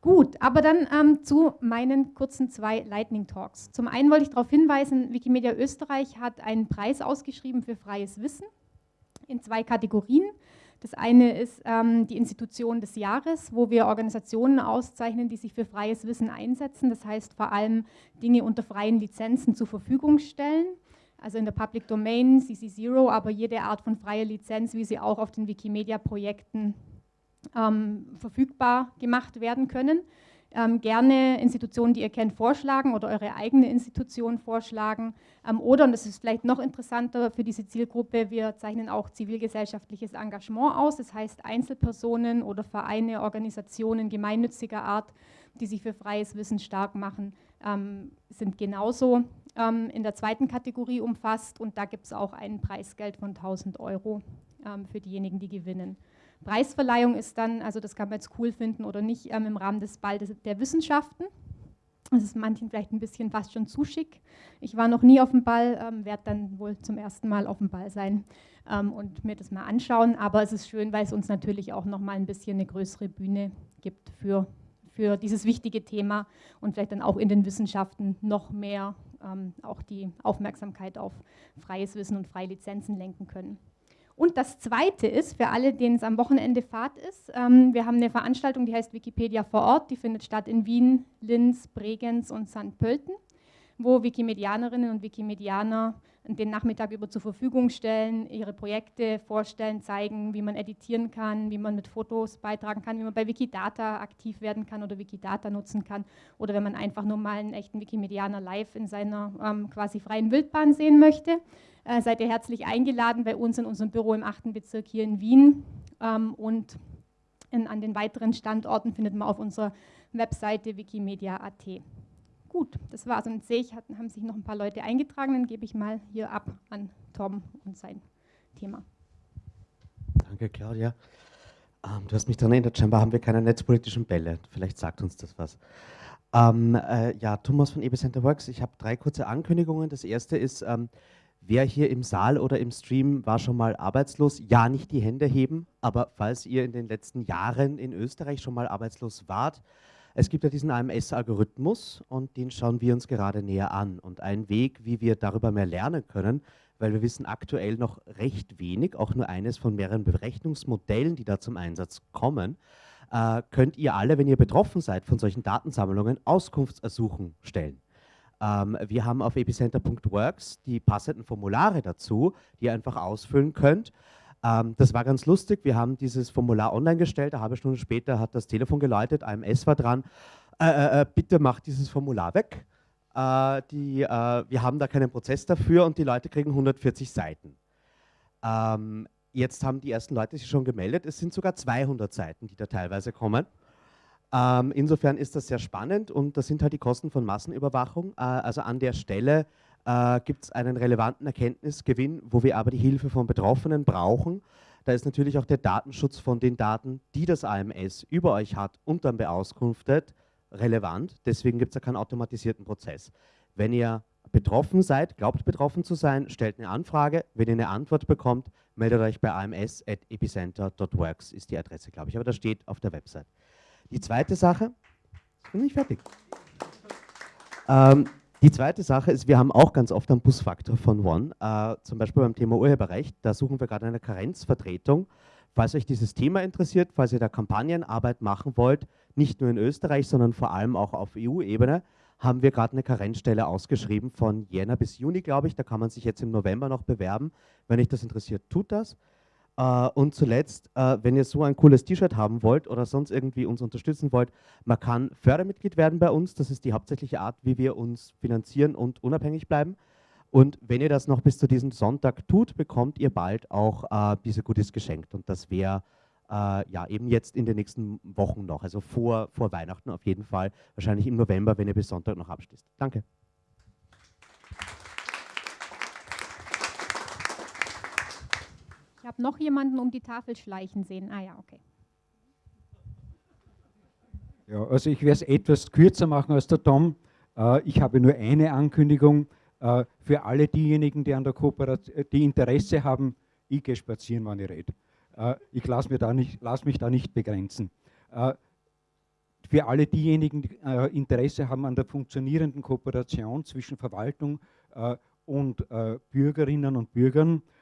Speaker 1: Gut, aber dann ähm, zu meinen kurzen zwei Lightning Talks. Zum einen wollte ich darauf hinweisen, Wikimedia Österreich hat einen Preis ausgeschrieben für freies Wissen in zwei Kategorien. Das eine ist ähm, die Institution des Jahres, wo wir Organisationen auszeichnen, die sich für freies Wissen einsetzen. Das heißt vor allem Dinge unter freien Lizenzen zur Verfügung stellen. Also in der Public Domain, CC0, aber jede Art von freier Lizenz, wie sie auch auf den Wikimedia-Projekten ähm, verfügbar gemacht werden können ähm, gerne Institutionen, die ihr kennt, vorschlagen oder eure eigene Institution vorschlagen. Ähm, oder, und das ist vielleicht noch interessanter für diese Zielgruppe, wir zeichnen auch zivilgesellschaftliches Engagement aus. Das heißt Einzelpersonen oder Vereine, Organisationen gemeinnütziger Art, die sich für freies Wissen stark machen, ähm, sind genauso ähm, in der zweiten Kategorie umfasst. Und da gibt es auch ein Preisgeld von 1000 Euro ähm, für diejenigen, die gewinnen. Preisverleihung ist dann, also das kann man jetzt cool finden oder nicht, ähm, im Rahmen des Balls der Wissenschaften. Das ist manchen vielleicht ein bisschen fast schon zu schick. Ich war noch nie auf dem Ball, ähm, werde dann wohl zum ersten Mal auf dem Ball sein ähm, und mir das mal anschauen. Aber es ist schön, weil es uns natürlich auch noch mal ein bisschen eine größere Bühne gibt für, für dieses wichtige Thema und vielleicht dann auch in den Wissenschaften noch mehr ähm, auch die Aufmerksamkeit auf freies Wissen und freie Lizenzen lenken können. Und das Zweite ist, für alle, denen es am Wochenende Fahrt ist, ähm, wir haben eine Veranstaltung, die heißt Wikipedia vor Ort, die findet statt in Wien, Linz, Bregenz und St. Pölten, wo Wikimedianerinnen und Wikimedianer den Nachmittag über zur Verfügung stellen, ihre Projekte vorstellen, zeigen, wie man editieren kann, wie man mit Fotos beitragen kann, wie man bei Wikidata aktiv werden kann oder Wikidata nutzen kann oder wenn man einfach nur mal einen echten Wikimedianer live in seiner ähm, quasi freien Wildbahn sehen möchte äh, seid ihr herzlich eingeladen bei uns in unserem Büro im 8. Bezirk hier in Wien. Ähm, und in, an den weiteren Standorten findet man auf unserer Webseite wikimedia.at. Gut, das war's. Und sehe ich, hatten, haben sich noch ein paar Leute eingetragen. Dann gebe ich mal hier ab an Tom und sein Thema.
Speaker 14: Danke, Claudia. Ähm, du hast mich daran erinnert, scheinbar haben wir keine netzpolitischen Bälle. Vielleicht sagt uns das was. Ähm, äh, ja, Thomas von Ebicenter Works. Ich habe drei kurze Ankündigungen. Das erste ist, ähm, Wer hier im Saal oder im Stream war schon mal arbeitslos? Ja, nicht die Hände heben, aber falls ihr in den letzten Jahren in Österreich schon mal arbeitslos wart, es gibt ja diesen AMS-Algorithmus und den schauen wir uns gerade näher an. Und ein Weg, wie wir darüber mehr lernen können, weil wir wissen aktuell noch recht wenig, auch nur eines von mehreren Berechnungsmodellen, die da zum Einsatz kommen, äh, könnt ihr alle, wenn ihr betroffen seid von solchen Datensammlungen, Auskunftsersuchen stellen. Ähm, wir haben auf epicenter.works die passenden Formulare dazu, die ihr einfach ausfüllen könnt. Ähm, das war ganz lustig. Wir haben dieses Formular online gestellt. Eine halbe Stunde später hat das Telefon geläutet, AMS war dran. Äh, äh, äh, bitte macht dieses Formular weg. Äh, die, äh, wir haben da keinen Prozess dafür und die Leute kriegen 140 Seiten. Ähm, jetzt haben die ersten Leute sich schon gemeldet. Es sind sogar 200 Seiten, die da teilweise kommen. Ähm, insofern ist das sehr spannend und das sind halt die Kosten von Massenüberwachung. Äh, also an der Stelle äh, gibt es einen relevanten Erkenntnisgewinn, wo wir aber die Hilfe von Betroffenen brauchen. Da ist natürlich auch der Datenschutz von den Daten, die das AMS über euch hat und dann beauskunftet, relevant. Deswegen gibt es ja keinen automatisierten Prozess. Wenn ihr betroffen seid, glaubt betroffen zu sein, stellt eine Anfrage. Wenn ihr eine Antwort bekommt, meldet euch bei ams.epicenter.works ist die Adresse, glaube ich. Aber das steht auf der Website. Die zweite Sache, bin nicht fertig. Ähm, die zweite Sache ist, wir haben auch ganz oft einen Busfaktor von One, äh, zum Beispiel beim Thema Urheberrecht. Da suchen wir gerade eine Karenzvertretung. Falls euch dieses Thema interessiert, falls ihr da Kampagnenarbeit machen wollt, nicht nur in Österreich, sondern vor allem auch auf EU-Ebene, haben wir gerade eine Karenzstelle ausgeschrieben von Jänner bis Juni, glaube ich. Da kann man sich jetzt im November noch bewerben. Wenn euch das interessiert, tut das. Äh, und zuletzt, äh, wenn ihr so ein cooles T-Shirt haben wollt oder sonst irgendwie uns unterstützen wollt, man kann Fördermitglied werden bei uns. Das ist die hauptsächliche Art, wie wir uns finanzieren und unabhängig bleiben. Und wenn ihr das noch bis zu diesem Sonntag tut, bekommt ihr bald auch äh, diese Goodies geschenkt. Und das wäre ja eben jetzt in den nächsten Wochen noch, also vor, vor Weihnachten auf jeden Fall, wahrscheinlich im November, wenn ihr bis Sonntag noch abschließt. Danke.
Speaker 1: Ich habe noch jemanden um die Tafel schleichen sehen. Ah ja, okay.
Speaker 15: Ja, also ich werde es etwas kürzer machen als der Tom. Äh, ich habe nur eine Ankündigung äh, für alle diejenigen, die an der Kooperation, die Interesse haben. Ich gehe spazieren, wenn ich rede. Äh, ich lasse mich, lass mich da nicht begrenzen. Äh, für alle diejenigen, die äh, Interesse haben an der funktionierenden Kooperation zwischen Verwaltung äh, und Bürgerinnen und Bürgern, äh,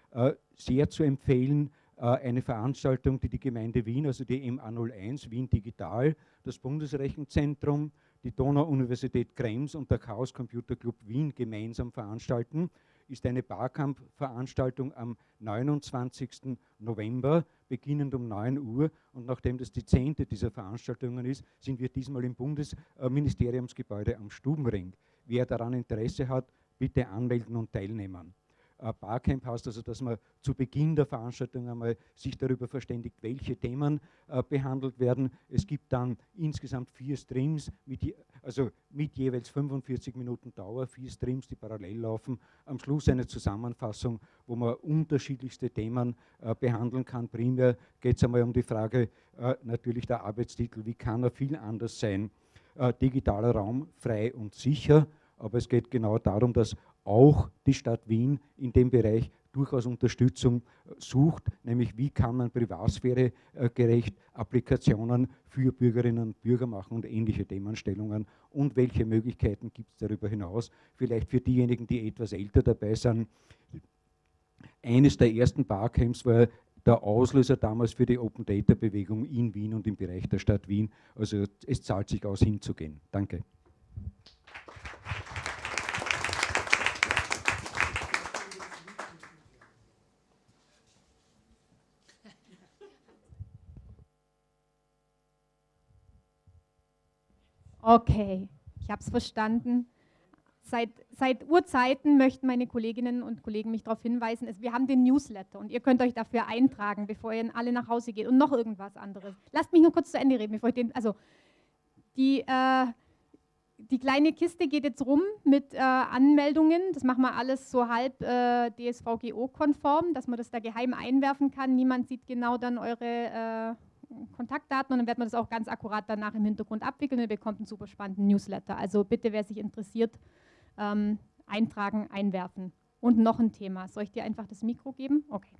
Speaker 15: sehr zu empfehlen, äh, eine Veranstaltung, die die Gemeinde Wien, also die MA01 Wien Digital, das Bundesrechenzentrum, die Donau-Universität Krems und der Chaos Computer Club Wien gemeinsam veranstalten, ist eine Barcamp-Veranstaltung am 29. November, beginnend um 9 Uhr. Und nachdem das die zehnte dieser Veranstaltungen ist, sind wir diesmal im Bundesministeriumsgebäude am Stubenring. Wer daran Interesse hat, bitte anmelden und teilnehmen. Barcamp heißt also, dass man zu Beginn der Veranstaltung einmal sich darüber verständigt, welche Themen äh, behandelt werden. Es gibt dann insgesamt vier Streams, mit also mit jeweils 45 Minuten Dauer, vier Streams, die parallel laufen. Am Schluss eine Zusammenfassung, wo man unterschiedlichste Themen äh, behandeln kann. Primär geht es einmal um die Frage, äh, natürlich der Arbeitstitel, wie kann er viel anders sein? Äh, digitaler Raum, frei und sicher. Aber es geht genau darum, dass auch die Stadt Wien in dem Bereich durchaus Unterstützung äh, sucht, nämlich wie kann man Privatsphäre äh, Applikationen für Bürgerinnen und Bürger machen und ähnliche Themenstellungen und welche Möglichkeiten gibt es darüber hinaus. Vielleicht für diejenigen, die etwas älter dabei sind. Eines der ersten Barcamps war der Auslöser damals für die Open Data Bewegung in Wien und im Bereich der Stadt Wien. Also es zahlt sich aus hinzugehen. Danke.
Speaker 1: Okay, ich habe es verstanden. Seit, seit Urzeiten möchten meine Kolleginnen und Kollegen mich darauf hinweisen, wir haben den Newsletter und ihr könnt euch dafür eintragen, bevor ihr alle nach Hause geht und noch irgendwas anderes. Lasst mich nur kurz zu Ende reden, bevor ich den, also die, äh, die kleine Kiste geht jetzt rum mit äh, Anmeldungen. Das machen wir alles so halb äh, DSVGO-konform, dass man das da geheim einwerfen kann. Niemand sieht genau dann eure äh, Kontaktdaten und dann wird man das auch ganz akkurat danach im Hintergrund abwickeln und ihr bekommt einen super spannenden Newsletter. Also bitte, wer sich interessiert, ähm, eintragen, einwerfen. Und noch ein Thema. Soll ich dir einfach das Mikro geben? Okay.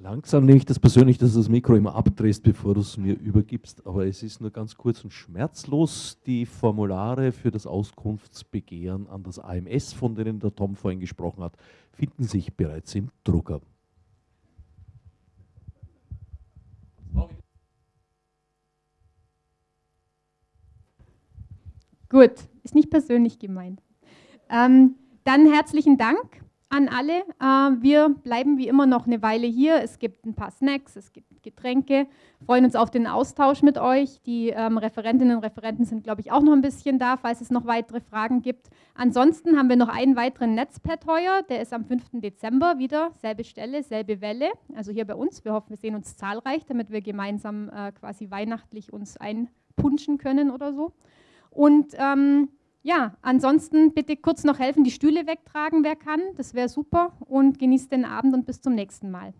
Speaker 13: Langsam nehme ich das persönlich, dass du das Mikro immer abdrehst, bevor du es mir übergibst. Aber es ist nur ganz kurz und schmerzlos. Die Formulare für das Auskunftsbegehren an das AMS, von denen der Tom vorhin gesprochen hat, finden sich bereits im Drucker.
Speaker 1: Gut, ist nicht persönlich gemeint. Ähm, dann herzlichen Dank an alle. Äh, wir bleiben wie immer noch eine Weile hier. Es gibt ein paar Snacks, es gibt Getränke. Freuen uns auf den Austausch mit euch. Die ähm, Referentinnen und Referenten sind, glaube ich, auch noch ein bisschen da, falls es noch weitere Fragen gibt. Ansonsten haben wir noch einen weiteren Netzpad heuer. Der ist am 5. Dezember wieder. Selbe Stelle, selbe Welle. Also hier bei uns. Wir hoffen, wir sehen uns zahlreich, damit wir gemeinsam äh, quasi weihnachtlich uns einpunschen können oder so. Und ähm, ja, ansonsten bitte kurz noch helfen, die Stühle wegtragen, wer kann. Das wäre super. Und genießt den Abend und bis zum nächsten Mal.